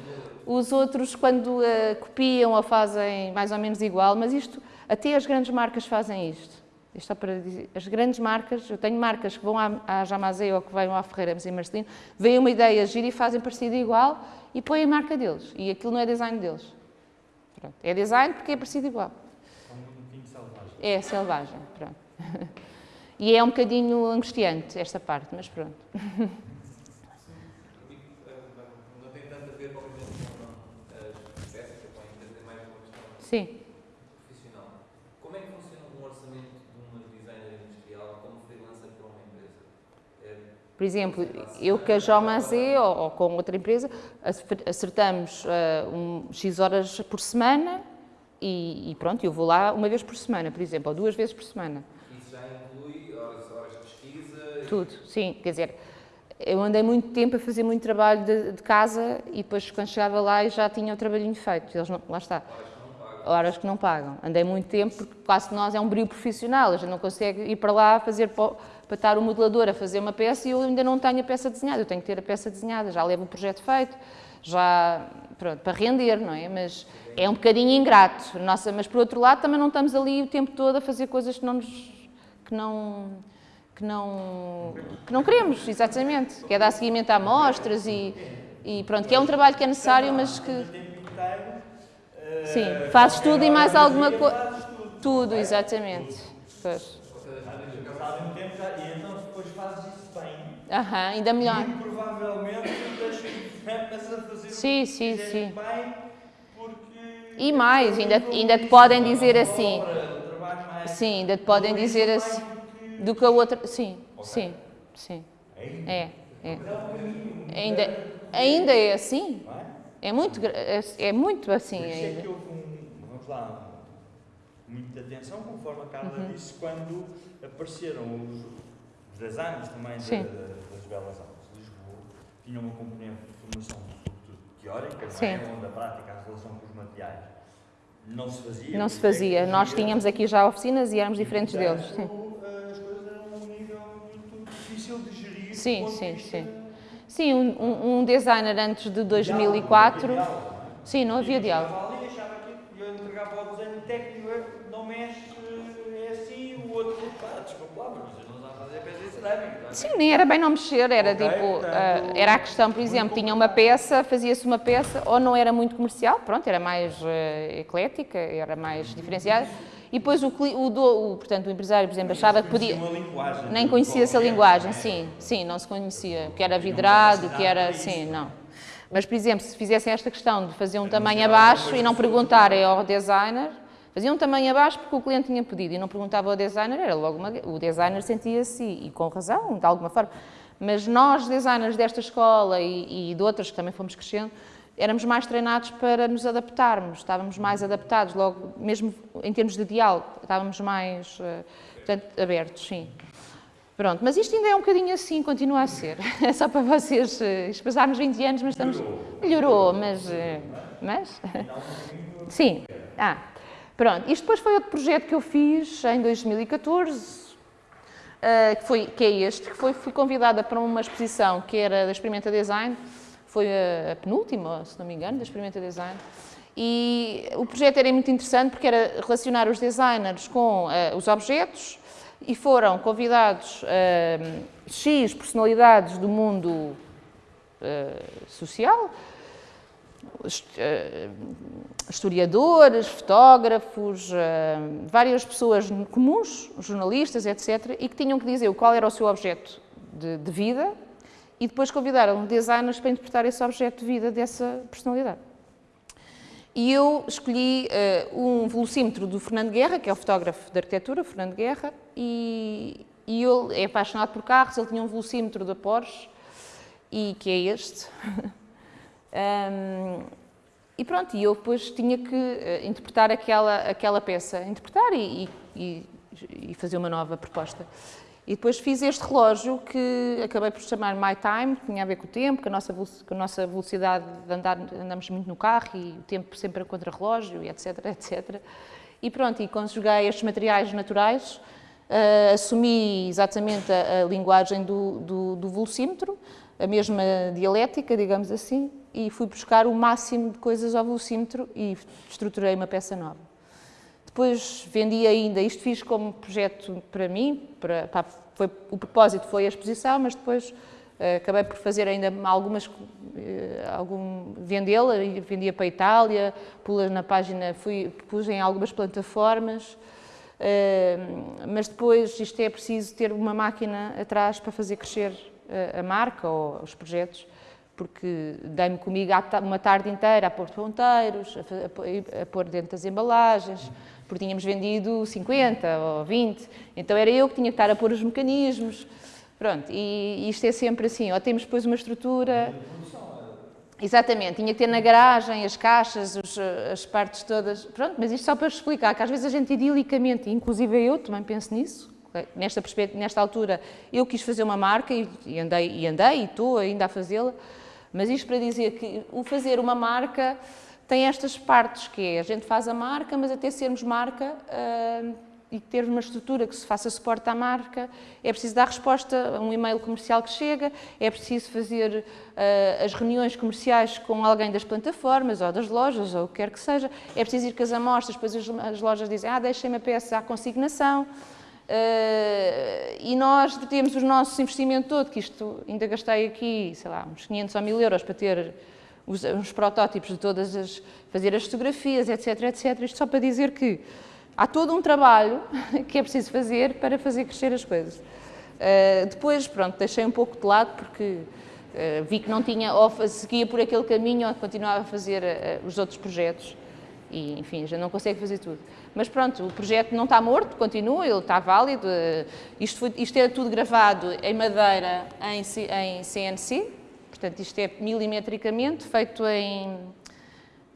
os outros quando uh, copiam ou fazem mais ou menos igual, mas isto, até as grandes marcas fazem isto. Isto é para dizer, as grandes marcas, eu tenho marcas que vão à, à ou que vão à Ferreira e Marcelino, veem uma ideia gira e fazem parecido igual e põem a marca deles. E aquilo não é design deles. Pronto. É design porque é parecido igual. É selvagem. É selvagem, pronto. E é um bocadinho angustiante esta parte, mas pronto. Não tem tanto a ver, obviamente, com as peças, que podem entender mais uma questão Sim. profissional. Como é que funciona um orçamento de uma designer industrial como freelancer para uma empresa? É, Por exemplo, eu com a Jomazé ou, ou com outra empresa acertamos uh, um, X horas por semana e, e, pronto, eu vou lá uma vez por semana, por exemplo, ou duas vezes por semana. Isso já inclui horas, horas de pesquisa? Tudo, sim. Quer dizer, eu andei muito tempo a fazer muito trabalho de, de casa e depois quando chegava lá já tinha o trabalhinho feito. Eles não, lá está. Horas que não pagam. Andei muito tempo porque quase que nós é um brilho profissional. A gente não consegue ir para lá fazer para, estar o modelador a fazer uma peça e eu ainda não tenho a peça desenhada. Eu tenho que ter a peça desenhada. Já levo o projeto feito, já pronto, para render, não é? Mas é um bocadinho ingrato. Nossa, mas por outro lado também não estamos ali o tempo todo a fazer coisas que não nos, que não que não, que não queremos, exatamente, que é dar seguimento a amostras e, e pronto, que é um trabalho que é necessário, mas que... Sim, fazes tudo e mais alguma coisa... Tudo, exatamente. Pois. Fazem tempo já, e então depois fazes isso bem. Ainda melhor. E provavelmente deixas a fazer Sim, sim, sim. bem, porque... E mais, ainda, ainda te podem dizer assim, sim, ainda te podem dizer assim, do que a outra, sim, sim, sim, é, é. Ainda, ainda é assim, é? é muito, é, é muito assim Por isso é ainda. que houve um, vamos lá, muita atenção, conforme a Carla Uhum. disse, quando apareceram os, designers também da- das Belas Artes de Lisboa, tinham uma componente de formação teórica, não é? onde a prática, a relação com os materiais não se fazia. Não se é fazia, nós tínhamos aqui já oficinas e éramos diferentes deles, sim. As coisas eram um nível muito difícil de gerir. Sim, de sim, sim. Sim, um, um- designer antes de 2004, diálogo, não é? sim, não havia diálogo. chegava ali, achava que eu entregava ao desenho técnico, não mexe, é assim, o outro, pá, desculpa lá, mas vocês não sabem fazer peça de cerâmica. não é? Sim, nem era bem não mexer, era Ok, tipo, portanto, ah, era a questão, por exemplo, tinha uma peça, fazia-se uma peça, ou não era muito comercial, pronto, era mais eh, eclética, era mais diferenciada, e depois o, o, o, portanto, o empresário, por exemplo, achava que podia... Nem conhecia essa qualquer, linguagem, é? sim, sim, não se conhecia, o que era vidrado, o que era, sim, não. Mas, por exemplo, se fizessem esta questão de fazer um tamanho abaixo e não perguntarem ao designer, faziam um tamanho abaixo porque o cliente tinha pedido e não perguntava ao designer, era logo uma, o designer sentia-se, e com razão, de alguma forma, mas nós, designers desta escola e, e de outras que também fomos crescendo, éramos mais treinados para nos adaptarmos, estávamos mais adaptados, logo, mesmo em termos de diálogo, estávamos mais eh, portanto, abertos, sim. Pronto, mas isto ainda é um bocadinho assim, continua a ser. É só para vocês, eh, isto passámos 20 anos, mas estamos... Melhorou, mas... eh, Mas... Sim. Ah, Pronto, isto depois foi outro projeto que eu fiz em 2014, uh, que, foi, que é este, que foi, fui convidada para uma exposição que era da Experimenta Design, foi a, a penúltima, se não me engano, da Experimenta Design, e o projeto era muito interessante porque era relacionar os designers com uh, os objetos e foram convidados uh, X personalidades do mundo uh, social, historiadores, fotógrafos, várias pessoas comuns, jornalistas, etc., e que tinham que dizer qual era o seu objeto de, de vida e depois convidaram designers para interpretar esse objeto de vida dessa personalidade. E eu escolhi uh, um velocímetro do Fernando Guerra, que é o fotógrafo de arquitetura, Fernando Guerra, e, e ele é apaixonado por carros, ele tinha um velocímetro da Porsche, e que é este. um, e pronto, e eu depois tinha que uh, interpretar aquela, aquela peça, interpretar e, e, e fazer uma nova proposta. E depois fiz este relógio que acabei por chamar My Time, que tinha a ver com o tempo, com a nossa, a nossa velocidade de andar, andamos muito no carro e o tempo sempre a contra-relógio, etc, etc. E pronto, e conjuguei estes materiais naturais, uh, assumi exatamente a, a linguagem do, do, do velocímetro, a mesma dialética, digamos assim, e fui buscar o máximo de coisas ao velocímetro e estruturei uma peça nova. Depois vendi ainda, isto fiz como projeto para mim, para, para, foi, o propósito foi a exposição, mas depois uh, acabei por fazer ainda algumas, uh, algum, vendê-la, vendia para a Itália, pus na página, fui, pus em algumas plataformas, uh, mas depois isto é preciso ter uma máquina atrás para fazer crescer a marca ou os projetos, porque dei-me comigo uma tarde inteira a pôr ponteiros, a pôr dentro das embalagens, porque tínhamos vendido 50 ou 20, então era eu que tinha que estar a pôr os mecanismos, pronto, e, isto é sempre assim, ou temos depois uma estrutura... Exatamente, tinha que ter na garagem as caixas, os, as partes todas, pronto, mas isto só para explicar, que às vezes a gente idilicamente, inclusive eu também penso nisso, nesta, nesta altura eu quis fazer uma marca e andei, e andei e estou ainda a fazê-la, mas isto para dizer que o fazer uma marca tem estas partes, que é a gente faz a marca, mas até sermos marca uh, e ter uma estrutura que se faça suporte à marca, é preciso dar resposta a um e-mail comercial que chega, é preciso fazer uh, as reuniões comerciais com alguém das plataformas ou das lojas ou o que quer que seja, é preciso ir com as amostras, depois as, as lojas dizem, ah, deixem-me a peça à consignação, Uh, e nós temos o nosso investimento todo, que isto ainda gastei aqui, sei lá, uns 500 ou 1000 euros para ter os, os protótipos de todas as, fazer as fotografias, etc, etc. Isto só para dizer que há todo um trabalho que é preciso fazer para fazer crescer as coisas. Uh, depois, pronto, deixei um pouco de lado porque uh, vi que não tinha, ou seguia por aquele caminho ou continuava a fazer uh, os outros projetos e, enfim, já não consegue fazer tudo. Mas pronto, o projeto não está morto, continua, ele está válido. Isto, foi, isto era tudo gravado em madeira, em, em CNC, Portanto, isto é milimetricamente feito em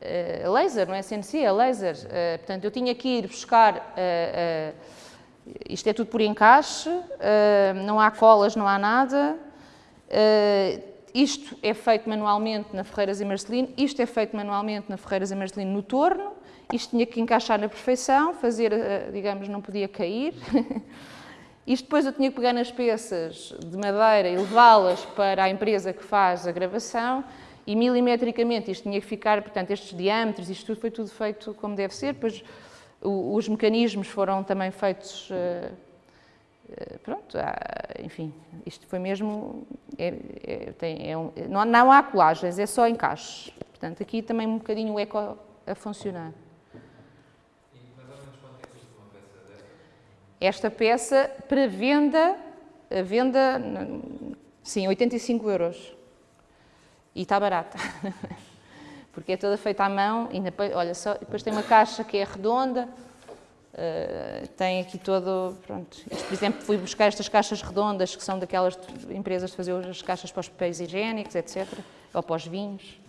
uh, laser, não é CNC, é laser. Uh, portanto, eu tinha que ir buscar, uh, isto é tudo por encaixe, não há colas, não há nada. isto é feito manualmente na Ferreiras e Marcelino, isto é feito manualmente na Ferreiras e Marcelino no torno, isto tinha que encaixar na perfeição, fazer, digamos, não podia cair. Isto depois eu tinha que pegar nas peças de madeira e levá-las para a empresa que faz a gravação e milimetricamente isto tinha que ficar, portanto, estes diâmetros, isto tudo foi tudo feito como deve ser, depois os mecanismos foram também feitos, uh, uh, pronto, enfim, isto foi mesmo, é, é, tem, é um, não, não há colagens, é só encaixes, portanto, aqui também um bocadinho o eco a funcionar. Esta peça para venda, a venda, sim, 85 euros. E está barata. Porque é toda feita à mão e depois, olha, só, depois tem uma caixa que é redonda, uh, tem aqui todo, pronto. Por exemplo, fui buscar estas caixas redondas, que são daquelas empresas de fazer as caixas para os papéis higiênicos, etc., ou para os vinhos.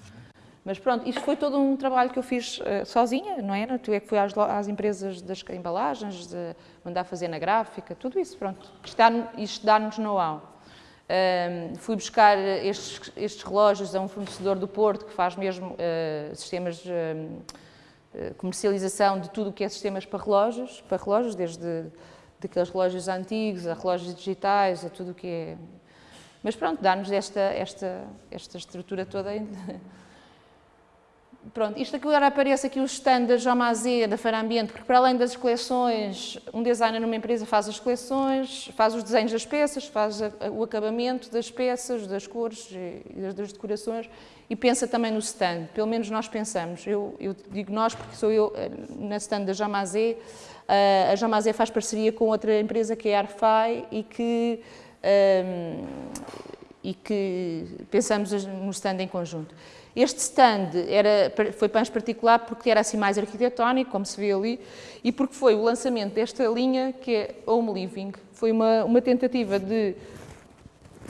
Mas pronto, isto foi todo um trabalho que eu fiz uh, sozinha, não era? Tu é que fui às, às, empresas das embalagens, de mandar fazer na gráfica, tudo isso, pronto. Isto dá-nos dá know-how. Uh, fui buscar estes, estes, relógios a um fornecedor do Porto que faz mesmo uh, sistemas eh, comercialização de tudo o que é sistemas para relógios, para relógios, desde daqueles relógios antigos a relógios digitais, a tudo o que é... Mas pronto, dá-nos esta, esta, esta estrutura toda Pronto, isto aqui agora aparece aqui o stand da Jomazé, da Feira Ambiente, porque para além das coleções, um designer numa empresa faz as coleções, faz os desenhos das peças, faz o acabamento das peças, das cores e das decorações e pensa também no stand, pelo menos nós pensamos. Eu, eu digo nós porque sou eu eh, na stand da Jomazé, eh, a Jomazé faz parceria com outra empresa que é a Arfai e que, um, ehm, e que pensamos no stand em conjunto. Este stand era, foi pães particular porque era assim mais arquitetónico, como se vê ali, e porque foi o lançamento desta linha que é Home Living. Foi uma, uma tentativa de...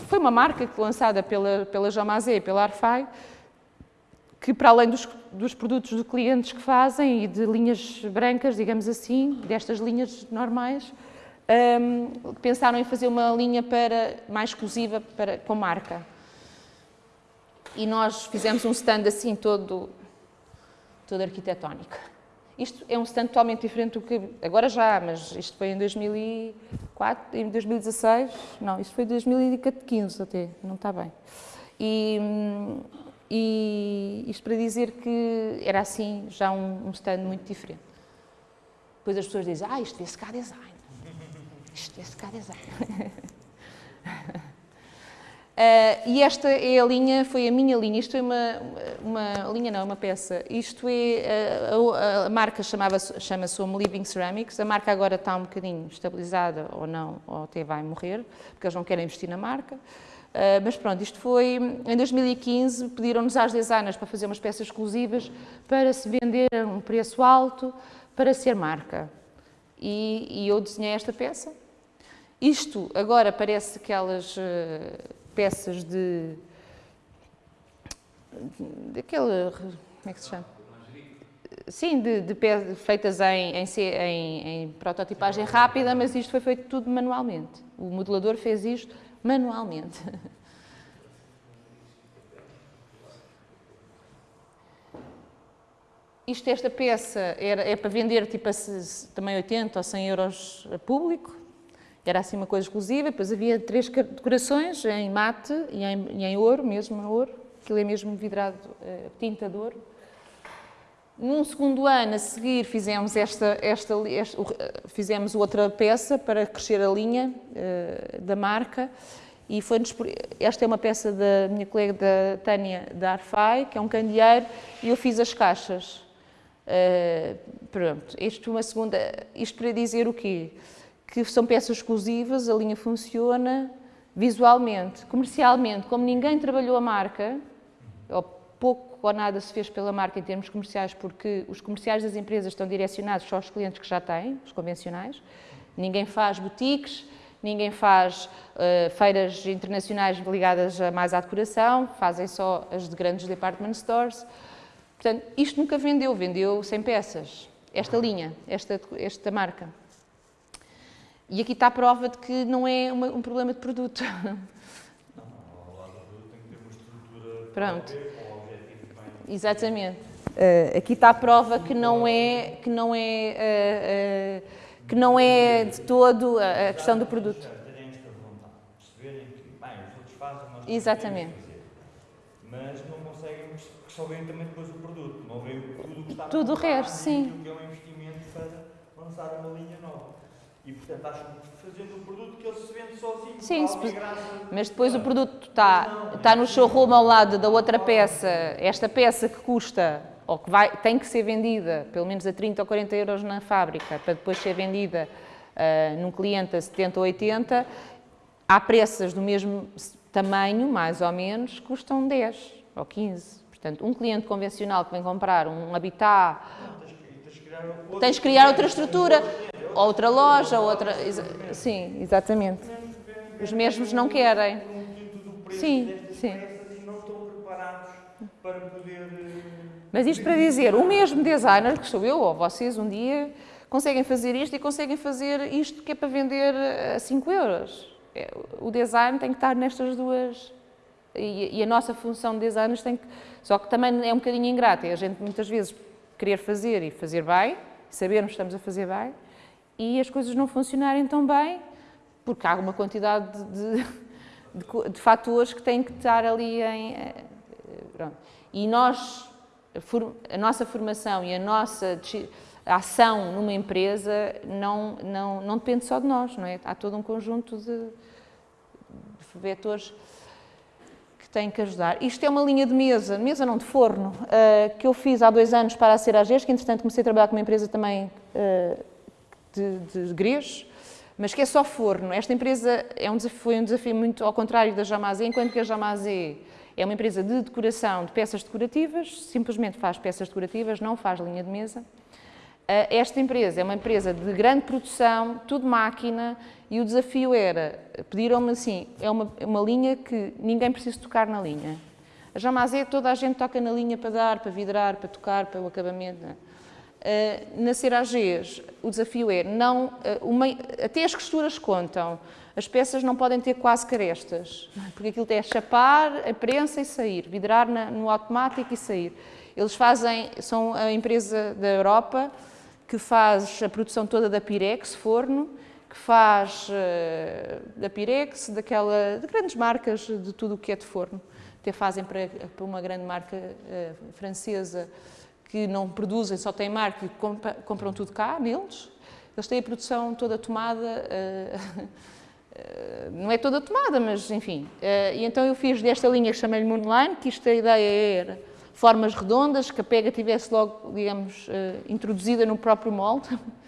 Foi uma marca lançada pela, pela Jamazé e pela Arfai, que para além dos, dos produtos de clientes que fazem e de linhas brancas, digamos assim, destas linhas normais, um, pensaram em fazer uma linha para, mais exclusiva para, com marca e nós fizemos um stand assim todo, todo arquitetónico. Isto é um stand totalmente diferente do que agora já, mas isto foi em 2004, em 2016, não, isto foi em 2015 até, não está bem. E, e isto para dizer que era assim já um, um stand muito diferente. Depois as pessoas dizem, ah, isto vê-se cá design. Isto vê-se cá design. Uh, e esta é a linha, foi a minha linha, isto é uma, uma linha não, é uma peça, isto é, uh, a, a, marca chama-se Home Living Ceramics, a marca agora está um bocadinho estabilizada ou não, ou até vai morrer, porque eles não querem investir na marca, uh, mas pronto, isto foi, em 2015 pediram-nos às designers para fazer umas peças exclusivas para se vender a um preço alto, para ser marca, e, e eu desenhei esta peça, isto agora parece que elas peças de... daquela... como é que se chama? Sim, de, de feitas em, em, em, em, prototipagem rápida, mas isto foi feito tudo manualmente. O modelador fez isto manualmente. Isto, esta peça era, é para vender tipo a, também 80 ou 100 euros a público, era assim uma coisa exclusiva, depois havia três decorações em mate e em, e em ouro, mesmo ouro, aquilo é mesmo vidrado, uh, tinta de ouro. Num segundo ano a seguir fizemos, esta, esta, esta fizemos outra peça para crescer a linha uh, da marca e foi esta é uma peça da minha colega da Tânia da Arfai, que é um candeeiro, e eu fiz as caixas. Uh, pronto, isto, uma segunda, isto para dizer o quê? Que são peças exclusivas, a linha funciona visualmente, comercialmente, como ninguém trabalhou a marca, ou pouco ou nada se fez pela marca em termos comerciais, porque os comerciais das empresas estão direcionados só aos clientes que já têm, os convencionais, ninguém faz boutiques, ninguém faz uh, feiras internacionais ligadas a mais à decoração, fazem só as de grandes department stores. Portanto, isto nunca vendeu, vendeu 100 peças, esta linha, esta, esta marca. E aqui está a prova de que não é uma, um problema de produto. Não, ao lado do produto tem que ter uma estrutura Pronto. bem... Exatamente. Uh, aqui está a prova que não é, que não é, uh, uh, que não é de todo a, a questão do produto. Exatamente. Mas não conseguem, só veem também depois o produto, não veem tudo o que está Tudo o resto, sim. que é um investimento para lançar uma linha nova. E, portanto, acham que fazendo um produto que ele se vende sozinho, Sim, se, mas depois o produto está, está no showroom ao lado da outra peça, esta peça que custa, ou que vai, tem que ser vendida, pelo menos a 30 ou 40 euros na fábrica, para depois ser vendida uh, num cliente a 70 ou 80, há peças do mesmo tamanho, mais ou menos, custam 10 ou 15. Portanto, um cliente convencional que vem comprar um habitat, tens de criar outra estrutura outra loja, outra... Sim, exatamente. Os mesmos não querem. Sim, sim. Mas isto para dizer, o mesmo designer, que sou eu ou vocês, um dia, conseguem fazer isto e conseguem fazer isto que é para vender a 5 euros. É, o design tem que estar nestas duas... E, a nossa função de designers tem que... Só que também é um bocadinho ingrata. A gente muitas vezes querer fazer e fazer bem, sabermos que estamos a fazer bem, e as coisas não funcionarem tão bem, porque há uma quantidade de, de, de fatores que têm que estar ali em. Eh, pronto. E nós, a nossa formação e a nossa ação numa empresa não, não, não depende só de nós, não é? Há todo um conjunto de, de vetores que têm que ajudar. Isto é uma linha de mesa, mesa não de forno, uh, que eu fiz há dois anos para a Cerages, que entretanto comecei a trabalhar com uma empresa também uh, de, de grejos, mas que é só forno. Esta empresa é um desafio, foi um desafio muito ao contrário da Jamazé, enquanto que a Jamazé é uma empresa de decoração de peças decorativas, simplesmente faz peças decorativas, não faz linha de mesa. Eh, esta empresa é uma empresa de grande produção, tudo máquina, e o desafio era, pediram-me assim, é uma, uma linha que ninguém precisa tocar na linha. A Jamazé, toda a gente toca na linha para dar, para vidrar, para tocar, para o acabamento. Uh, na Cerages, o desafio é, não, uh, uma, até as costuras contam, as peças não podem ter quase carestas, porque aquilo é chapar, a prensa e sair, vidrar na, no automático e sair. Eles fazem, são a empresa da Europa que faz a produção toda da Pirex, forno, que faz uh, da Pirex, daquela, de grandes marcas de tudo o que é de forno. Até fazem para, para uma grande marca francesa que não produzem, só têm marca e compram, tudo cá, neles. Eles têm a produção toda tomada, uh, não é toda tomada, mas enfim. e então eu fiz desta linha que chamei-lhe Moonline, que isto a ideia era formas redondas, que a pega tivesse logo, digamos, introduzida no próprio molde.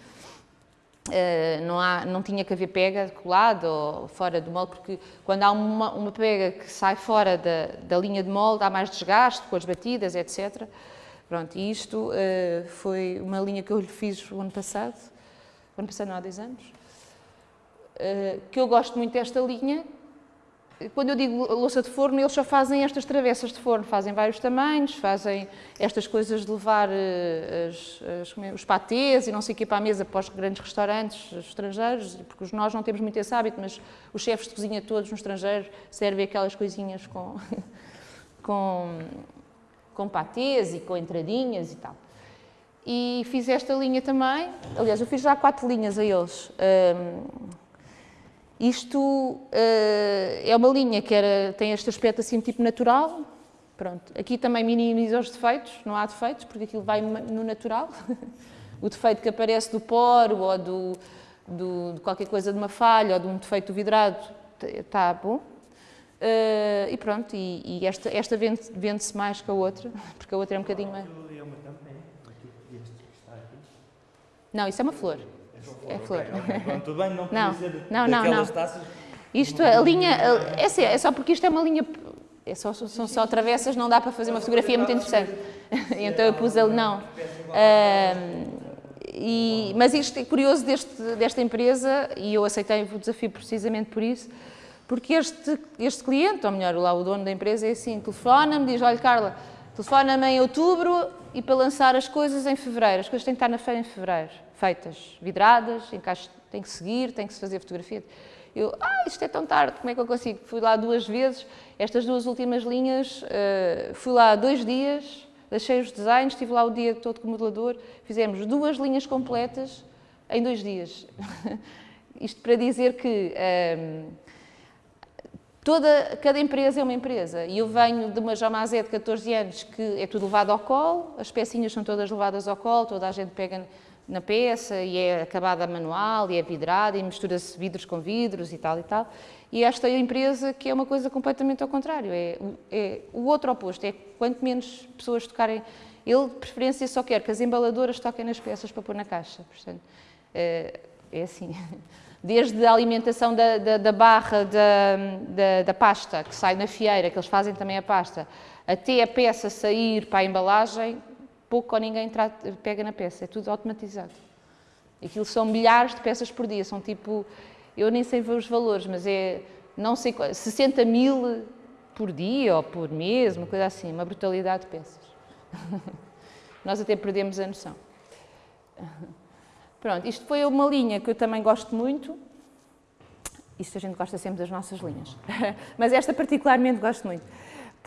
Não, há, não tinha que haver pega colada ou fora do molde, porque quando há uma, uma pega que sai fora da, da, linha de molde, há mais desgaste com as batidas, etc. Pronto, e isto uh, foi uma linha que eu lhe fiz o ano passado, o ano passado não há 10 anos, uh, que eu gosto muito desta linha, quando eu digo louça de forno, eles só fazem estas travessas de forno, fazem vários tamanhos, fazem estas coisas de levar uh, as, as, é, os patês e não sei o que para a mesa para os grandes restaurantes estrangeiros, porque nós não temos muito esse hábito, mas os chefes de cozinha todos no estrangeiro servem aquelas coisinhas com, com, com patês e com entradinhas e tal. E fiz esta linha também, aliás, eu fiz já quatro linhas a eles. Um, isto uh, é uma linha que era, tem este aspecto assim tipo natural. Pronto. Aqui também minimiza os defeitos, não há defeitos, porque aquilo vai no natural. o defeito que aparece do poro ou do, do, de qualquer coisa de uma falha ou de um defeito vidrado está bom. Uh, e pronto, e, e esta, esta vende-se vende mais que a outra, porque a outra é um bocadinho mais. Não, isso é uma flor. É flor. Okay, tudo bem, não não, ser não, não, não. taças. Isto, a linha, é, assim, é só porque isto é uma linha, é só, são só travessas, não dá para fazer uma fotografia muito interessante. então eu pus ali, não. Uh, e, mas isto é curioso deste, desta empresa, e eu aceitei o desafio precisamente por isso, porque este, este cliente, ou melhor, lá o dono da empresa, é assim, telefona-me, diz, olha Carla, telefona-me em outubro e para lançar as coisas em fevereiro, as coisas têm que estar na feira em fevereiro feitas, vidradas, tem que seguir, tem que se fazer fotografia. Eu, ah, isto é tão tarde, como é que eu consigo? Fui lá duas vezes, estas duas últimas linhas, uh, fui lá dois dias, deixei os desenhos, estive lá o dia todo com o modelador, fizemos duas linhas completas em dois dias. isto para dizer que ehm, toda, cada empresa é uma empresa. E eu venho de uma Jamazé de 14 anos que é tudo levado ao colo, as pecinhas são todas levadas ao colo, toda a gente pega na peça e é acabada manual e é vidrada e mistura-se vidros com vidros e tal e tal. E esta empresa que é uma coisa completamente ao contrário, é, é o outro oposto, é quanto menos pessoas tocarem, ele de preferência só quer que as embaladoras toquem nas peças para pôr na caixa, portanto, é, é assim. Desde a alimentação da, da, da barra da, da, pasta, que sai na fieira, que eles fazem também a pasta, até a peça sair para a embalagem, pouco ou ninguém trata, pega na peça, é tudo automatizado. Aquilo são milhares de peças por dia, são tipo, eu nem sei ver os valores, mas é, não sei, 60 mil por dia ou por mês, uma coisa assim, uma brutalidade de peças. Nós até perdemos a noção. Pronto, isto foi uma linha que eu também gosto muito. Isto a gente gosta sempre das nossas linhas. Mas esta particularmente gosto muito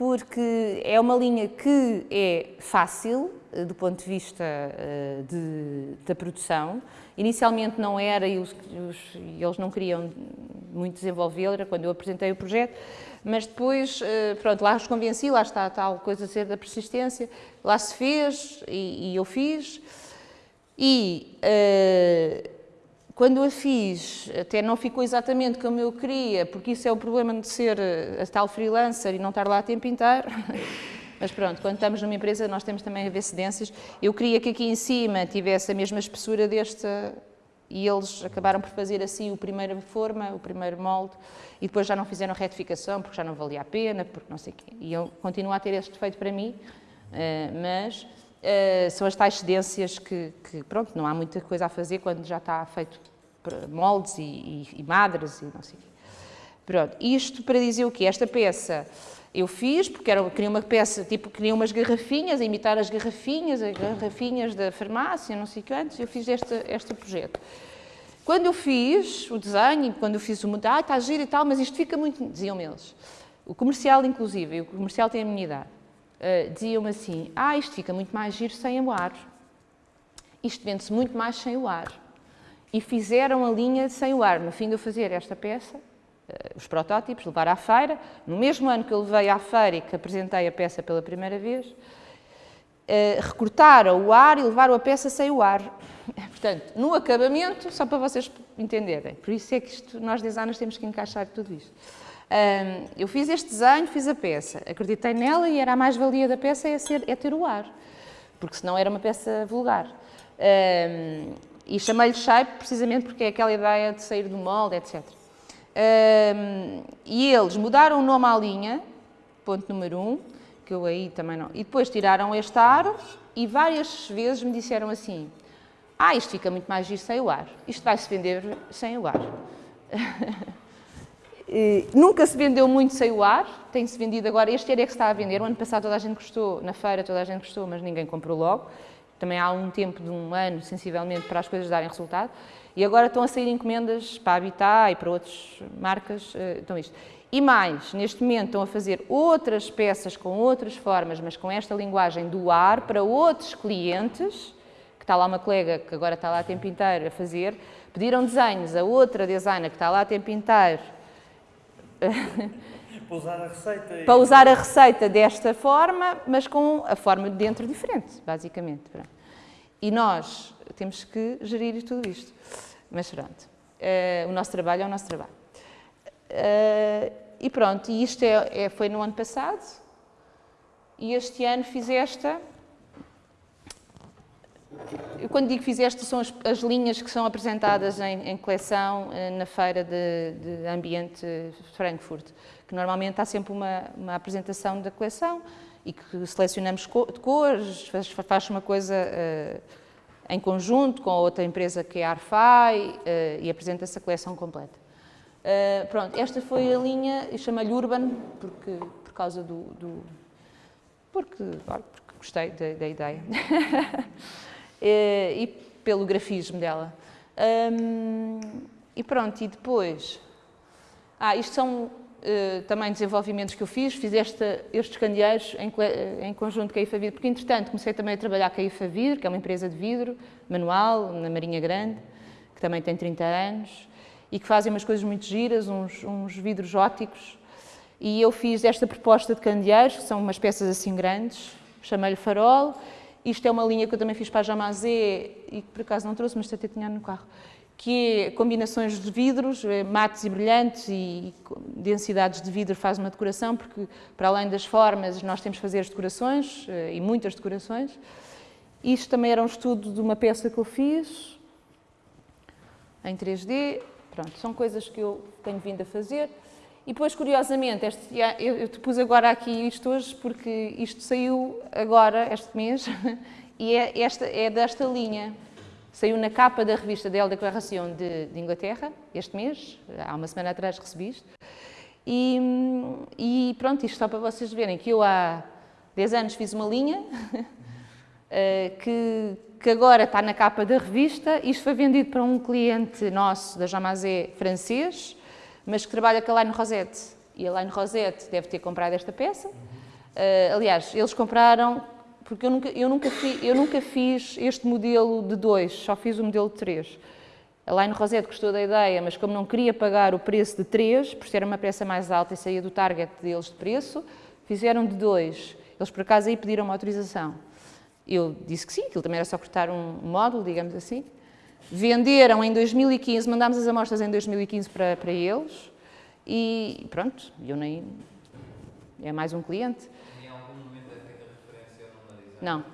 porque é uma linha que é fácil eh, do ponto de vista uh, de, da produção. Inicialmente não era e os, os, eles não queriam muito desenvolvê-la quando eu apresentei o projeto, mas depois, uh, pronto, lá os convenci, lá está a tal coisa a ser da persistência, lá se fez e, e eu fiz. E uh, quando a fiz, até não ficou exatamente como eu queria, porque isso é o problema de ser a tal freelancer e não estar lá a tempo inteiro. Mas pronto, quando estamos numa empresa nós temos também a ver cedências. Eu queria que aqui em cima tivesse a mesma espessura desta e eles acabaram por fazer assim o primeiro forma, o primeiro molde e depois já não fizeram retificação porque já não valia a pena, porque não sei o quê. E eu continuo a ter este defeito para mim, eh, mas eh, são as tais cedências que, que, pronto, não há muita coisa a fazer quando já está feito moldes e, e, e madres e não sei o quê. Pronto, isto para dizer o quê? Esta peça eu fiz, porque era, queria uma peça, tipo, queria umas garrafinhas, imitar as garrafinhas, as garrafinhas da farmácia, não sei quantos, eu fiz este, este projeto. Quando eu fiz o desenho, quando eu fiz o mudar, ah, está giro e tal, mas isto fica muito, diziam-me eles, o comercial inclusive, o comercial tem a minha idade, uh, diziam-me assim, ah, isto fica muito mais giro sem o ar, isto vende-se muito mais sem o ar. E fizeram a linha sem o ar. No fim de eu fazer esta peça, eh, os protótipos, levar à feira. No mesmo ano que eu levei à feira e que apresentei a peça pela primeira vez, eh, recortaram o ar e levaram a peça sem o ar. Portanto, no acabamento, só para vocês entenderem, por isso é que isto, nós designers temos que encaixar tudo isto. Eu fiz este desenho, fiz a peça, acreditei nela e era a mais-valia da peça é, ser, é ter o ar, porque senão era uma peça vulgar. e chamei-lhe shape precisamente porque é aquela ideia de sair do molde, etc. Um, e eles mudaram o nome à linha, ponto número um, que eu aí também não. E depois tiraram este aro e várias vezes me disseram assim: Ah, isto fica muito mais giro sem o ar. Isto vai-se vender sem o ar. nunca se vendeu muito sem o ar, tem-se vendido agora. Este ano é que está a vender. O ano passado toda a gente gostou, na feira toda a gente gostou, mas ninguém comprou logo. Também há um tempo de um ano, sensivelmente, para as coisas darem resultado. E agora estão a sair encomendas para Habitat e para outras marcas, então isto. E mais, neste momento estão a fazer outras peças com outras formas, mas com esta linguagem do ar para outros clientes, que está lá uma colega que agora está lá a tempo inteiro a fazer, pediram desenhos a outra designer que está lá a tempo inteiro para usar a receita. Para usar a receita desta forma, mas com a forma de dentro diferente, basicamente. E nós temos que gerir tudo isto. Mas pronto, uh, o nosso trabalho é o nosso trabalho. Uh, e pronto, e isto é, é, foi no ano passado, e este ano fiz esta. Quando digo fiz esta, são as, as linhas que são apresentadas em, em coleção uh, na feira de, de ambiente Frankfurt, que normalmente há sempre uma, uma apresentação da coleção e que selecionamos co de cores, faz, faz uma coisa em conjunto com a outra empresa que é a Arfai uh, e apresenta-se a coleção completa. Uh, pronto, esta foi a linha, e chama-lhe Urban, porque, por causa do... do porque, porque gostei da, da ideia. e, e pelo grafismo dela. Um, e pronto, e depois... Ah, isto são Uh, também desenvolvimentos que eu fiz, fiz esta, estes candeeiros em, em, conjunto com a IFA Vidro, porque entretanto comecei também a trabalhar com a IFA Vidro, que é uma empresa de vidro manual, na Marinha Grande, que também tem 30 anos, e que fazem umas coisas muito giras, uns, uns vidros óticos, e eu fiz esta proposta de candeeiros, que são umas peças assim grandes, chamei-lhe farol, isto é uma linha que eu também fiz para a Jamazé, e que por acaso não trouxe, mas até tinha no carro, que é combinações de vidros, eh, mates e brilhantes e densidades de vidro faz uma decoração, porque para além das formas nós temos que fazer as decorações, eh, e muitas decorações. Isto também era um estudo de uma peça que eu fiz, em 3D, pronto, são coisas que eu tenho vindo a fazer. E depois, curiosamente, este, eu te pus agora aqui isto hoje, porque isto saiu agora, este mês, e é, esta, é desta linha. Saiu na capa da revista Del Declaração de, de Inglaterra, este mês, há uma semana atrás recebi isto. E, e, pronto, isto só para vocês verem que eu há 10 anos fiz uma linha eh, que, que agora está na capa da revista. Isto foi vendido para um cliente nosso da Jamazé francês, mas que trabalha com a Line Rosette. E a Line Rosette deve ter comprado esta peça. Uh, aliás, eles compraram, porque eu nunca, eu, nunca fi, eu nunca fiz este modelo de dois, só fiz o modelo de três. A Line Rosette gostou da ideia, mas como não queria pagar o preço de três, por ser uma peça mais alta e saía do target deles de preço, fizeram de dois. Eles, por acaso, aí pediram uma autorização. Eu disse que sim, aquilo também era só cortar um módulo, digamos assim. Venderam em 2015, mandámos as amostras em 2015 para, para eles e pronto, eu nem... é mais um cliente. Em algum momento é referência design? Não.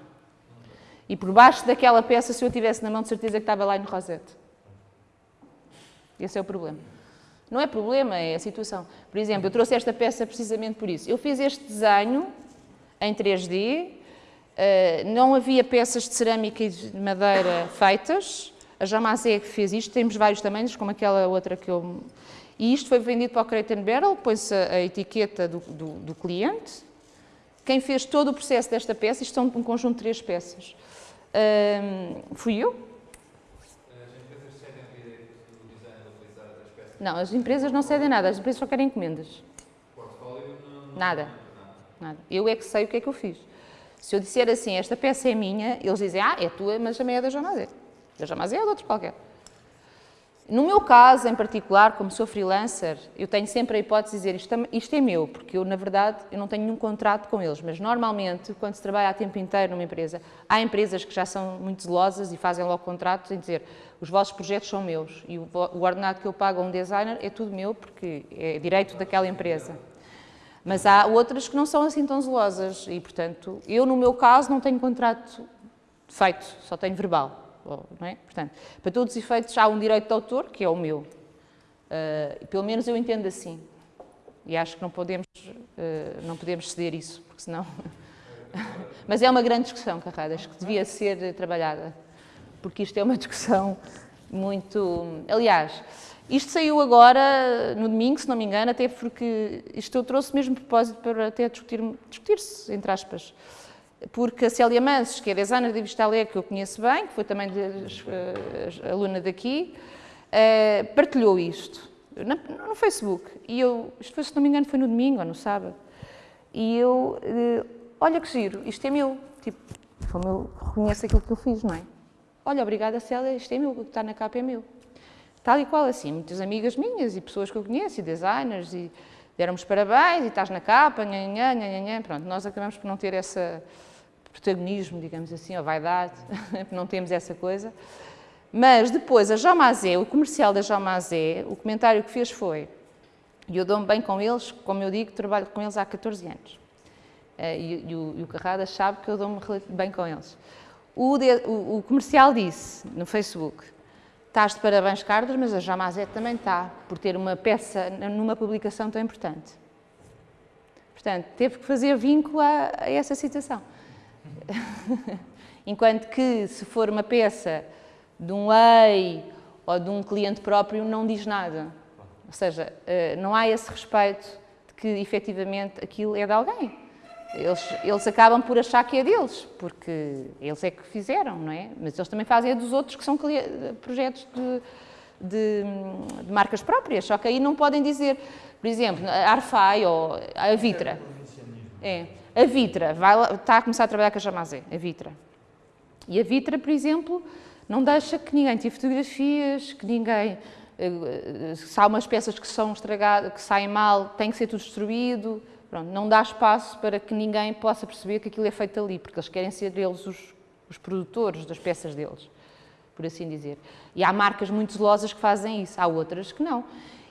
E por baixo daquela peça, se eu tivesse na mão, de certeza que estava lá no Rosette. Esse é o problema. Não é problema, é a situação. Por exemplo, eu trouxe esta peça precisamente por isso. Eu fiz este desenho em 3D, eh, não havia peças de cerâmica e de madeira feitas, a Jamazé que fez isto, temos vários tamanhos, como aquela outra que eu... E isto foi vendido para o Crate Barrel, pôs a, a etiqueta do, do, do, cliente. Quem fez todo o processo desta peça, isto são um conjunto de três peças, um, fui eu. As empresas cedem peças? Não, as empresas não cedem nada, as empresas só querem encomendas. Portfólio não... Nada. Nada. Eu é que sei o que é que eu fiz. Se eu disser assim, esta peça é minha, eles dizem, ah, é tua, mas também é da Jamazé. Da Jamazé ou de outro qualquer. No meu caso, em particular, como sou freelancer, eu tenho sempre a hipótese de dizer isto, é- isto é meu, porque eu, na verdade, eu não tenho nenhum contrato com eles, mas normalmente, quando se trabalha a tempo inteiro numa empresa, há empresas que já são muito zelosas e fazem logo contratos em dizer os vossos projetos são meus e o, o ordenado que eu pago a um designer é tudo meu porque é direito daquela empresa. Mas há outras que não são assim tão zelosas e, portanto, eu, no meu caso, não tenho contrato feito, só tenho verbal. É? Portanto, para todos os efeitos, há um direito de autor, que é o meu. Uh, pelo menos eu entendo assim. E acho que não podemos, uh, não podemos ceder isso, porque senão... Mas é uma grande discussão, Carradas, que devia ser trabalhada, porque isto é uma discussão muito... Aliás, isto saiu agora, no domingo, se não me engano, até porque isto eu trouxe mesmo propósito para até discutir-se, discutir entre aspas, porque a Célia Mansos, que é designer de Vistalé, que eu conheço bem, que foi também de, uh, aluna daqui, uh, partilhou isto na, no Facebook. E eu, isto foi, se não me engano, foi no domingo ou no sábado. E eu, uh, olha que giro, isto é meu. Tipo, como eu reconheço aquilo que eu fiz, não é? Olha, obrigada Célia, isto é meu, o que está na capa é meu. Tal e qual assim, muitas amigas minhas e pessoas que eu conheço, e designers, e deram-me parabéns, e estás na capa, nhanhã, pronto, nós acabamos por não ter esse protagonismo, digamos assim, ou vaidade, não temos essa coisa. Mas depois, a Jomazé, o comercial da Jomazé, o comentário que fez foi, e eu dou-me bem com eles, como eu digo, trabalho com eles há 14 anos. Eh, e, e, o, e o sabe que eu dou-me bem com eles. O, o, o, comercial disse, no Facebook, estás de parabéns, Carlos, mas a Jamazé também está, por ter uma peça numa publicação tão importante. Portanto, teve que fazer vínculo a, a essa situação. Enquanto que, se for uma peça de um lei ou de um cliente próprio, não diz nada. Ou seja, eh, não há esse respeito de que, efetivamente, aquilo é de alguém. Eles, eles acabam por achar que é deles, porque eles é que fizeram, não é? Mas eles também fazem a dos outros que são projetos de, de, de marcas próprias, só que aí não podem dizer, por exemplo, a Arfai ou a Vitra. É, a Vitra vai, está a começar a trabalhar com a Jamazé, a Vitra. E a Vitra, por exemplo, não deixa que ninguém tire fotografias, que ninguém... Eh, se há umas peças que são estragadas, que saem mal, tem que ser tudo destruído. Pronto, não dá espaço para que ninguém possa perceber que aquilo é feito ali, porque eles querem ser eles os, os produtores das peças deles, por assim dizer. E há marcas muito zelosas que fazem isso, há outras que não.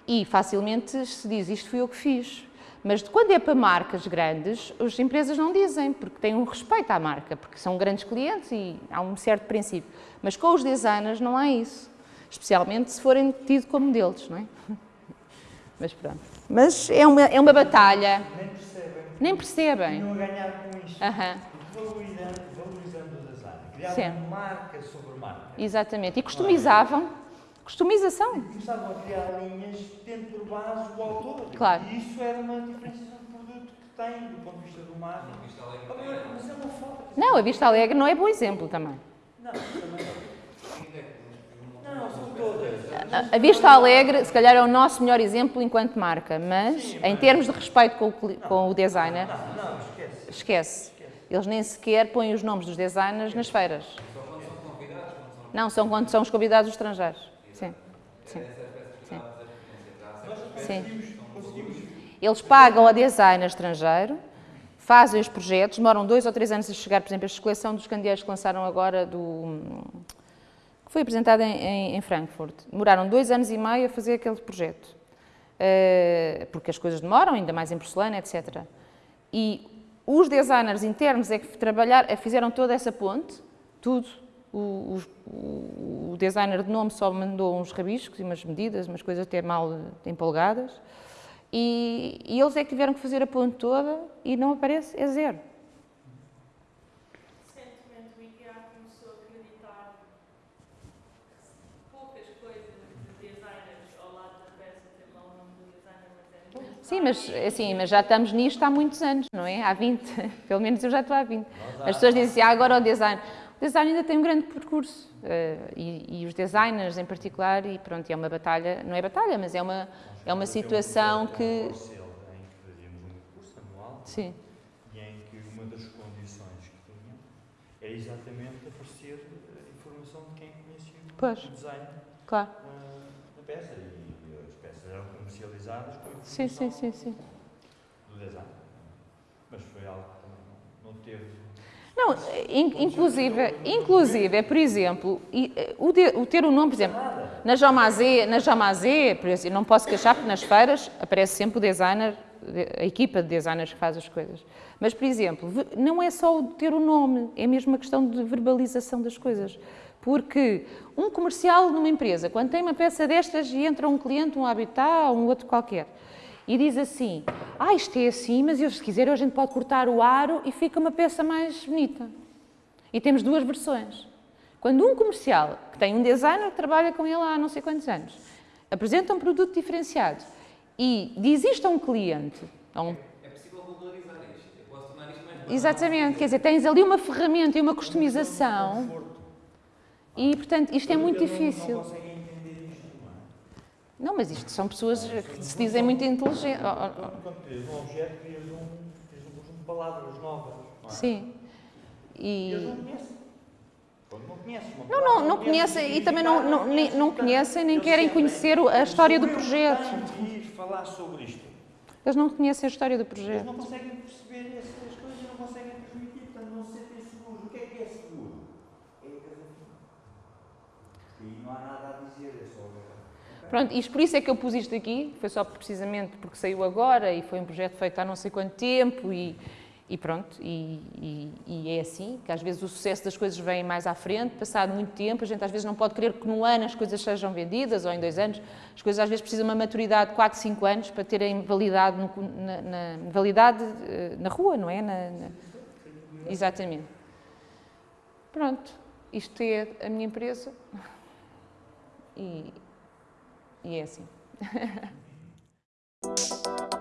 E facilmente se diz, isto fui eu que fiz. Mas quando é para marcas grandes, as empresas não dizem, porque têm um respeito à marca, porque são grandes clientes e há um certo princípio. Mas com os designers não há isso, especialmente se forem tidos como modelos, não é? Mas pronto. Mas é uma, é uma batalha. Nem percebem. Nem percebem. Não a ganhar com isto. Valorizando, valorizando o design. Criavam Sim. marca sobre marca. Exatamente. E customizavam. Customização. Começavam a criar linhas tendo por base o autor. Claro. E isso era uma diferenciação de produto que tem do ponto de vista do marketing. Vista Alegre tem- Mas é uma falta. Não, a Vista Alegre não é bom exemplo também. Não, também é que- não, são todas. A- A Vista Alegre, se calhar, é o nosso melhor exemplo enquanto marca, mas em termos de respeito com o, com o designer, Não, não, esquece. esquece. Eles nem sequer põem os nomes dos designers nas feiras. Só quando são convidados, são Não, são quando são os convidados estrangeiros. Sim. Sim. que Sim. a Sim. Eles pagam a designer estrangeiro, fazem os projetos, demoram dois ou três anos a chegar, por exemplo, esta coleção dos candeeiros que lançaram agora do. Foi apresentada em, em- em Frankfurt. Demoraram dois anos e meio a fazer aquele projeto. Eh, porque as coisas demoram, ainda mais em porcelana, etc. E os designers internos é que trabalhar, eh, fizeram toda essa ponte, tudo. O, o- o designer de nome só mandou uns rabiscos e umas medidas, umas coisas até mal empolgadas. E, e eles é que tiveram que fazer a ponte toda e não aparece, é zero. Recentemente o IKEA começou a acreditar poucas coisas de designers ao lado da peça, tem lá o nome do designer, mas é muito Sim, mas, assim, mas já estamos nisto há muitos anos, não é? Há 20. Pelo menos eu já estou há 20. As pessoas dizem assim, ah, agora o design. O design ainda tem um grande percurso. eh, e, e os designers em particular, e pronto, é uma batalha, não é batalha, mas é uma, é uma situação que... em que fazíamos um curso anual Sim, e em que uma das condições que tinha era exatamente aparecer a informação de quem conhecia Pois. o design claro. ah, da peça. E as peças eram comercializadas Sim, sim, sim, sim. do design. Mas foi algo que não, teve. Não, in- inclusive, inclusive, é, por exemplo, eh, o, ter o nome, por exemplo, na Jomazé, na eu não posso queixar porque nas feiras aparece sempre o designer, a equipa de designers que faz as coisas. Mas, por exemplo, não é só o ter o nome, é mesmo uma questão de verbalização das coisas. Porque um comercial numa empresa, quando tem uma peça destas e entra um cliente, um habitat, um outro qualquer, e diz assim: Ah, isto é assim, mas eu, se quiser, a gente pode cortar o aro e fica uma peça mais bonita. E temos duas versões. Quando um comercial, que tem um designer que trabalha com ele há não sei quantos anos, apresenta um produto diferenciado e diz isto a um cliente, a um É possível valorizar isto. Eu posso tornar isto mais barato. Exatamente, quer dizer, tens ali uma ferramenta e uma customização e, portanto, isto é muito difícil. Não conseguem entender isto, não é? Não, mas isto são pessoas que se dizem muito inteligentes. Oh, oh, Quando, crias um objeto, crias um, crias um conjunto de palavras novas. Não oh. é? Sim. E eles não conhecem. Quando não conhecem Não, não, não conhecem e também não, não, nem- não conhecem nem querem conhecer a história do projeto. Falar sobre isto. Eles não conhecem a história do Eles projeto. não conseguem perceber essas coisas e não conseguem transmitir, portanto não se sentem seguros. O que é que é seguro? É a casa fina. E não há nada a dizer, é só. Pronto, e por isso é que eu pus isto aqui, foi só precisamente porque saiu agora e foi um projeto feito há não sei quanto tempo e, e pronto, e, e- e é assim, que às vezes o sucesso das coisas vem mais à frente, passado muito tempo, a gente às vezes não pode querer que num ano as coisas sejam vendidas ou em dois anos, as coisas às vezes precisam de uma maturidade de 4, 5 anos para terem validade, no- na, na- validade eh, na rua, não é? Na- na- Exatamente. Pronto, isto é a minha empresa e, e é assim.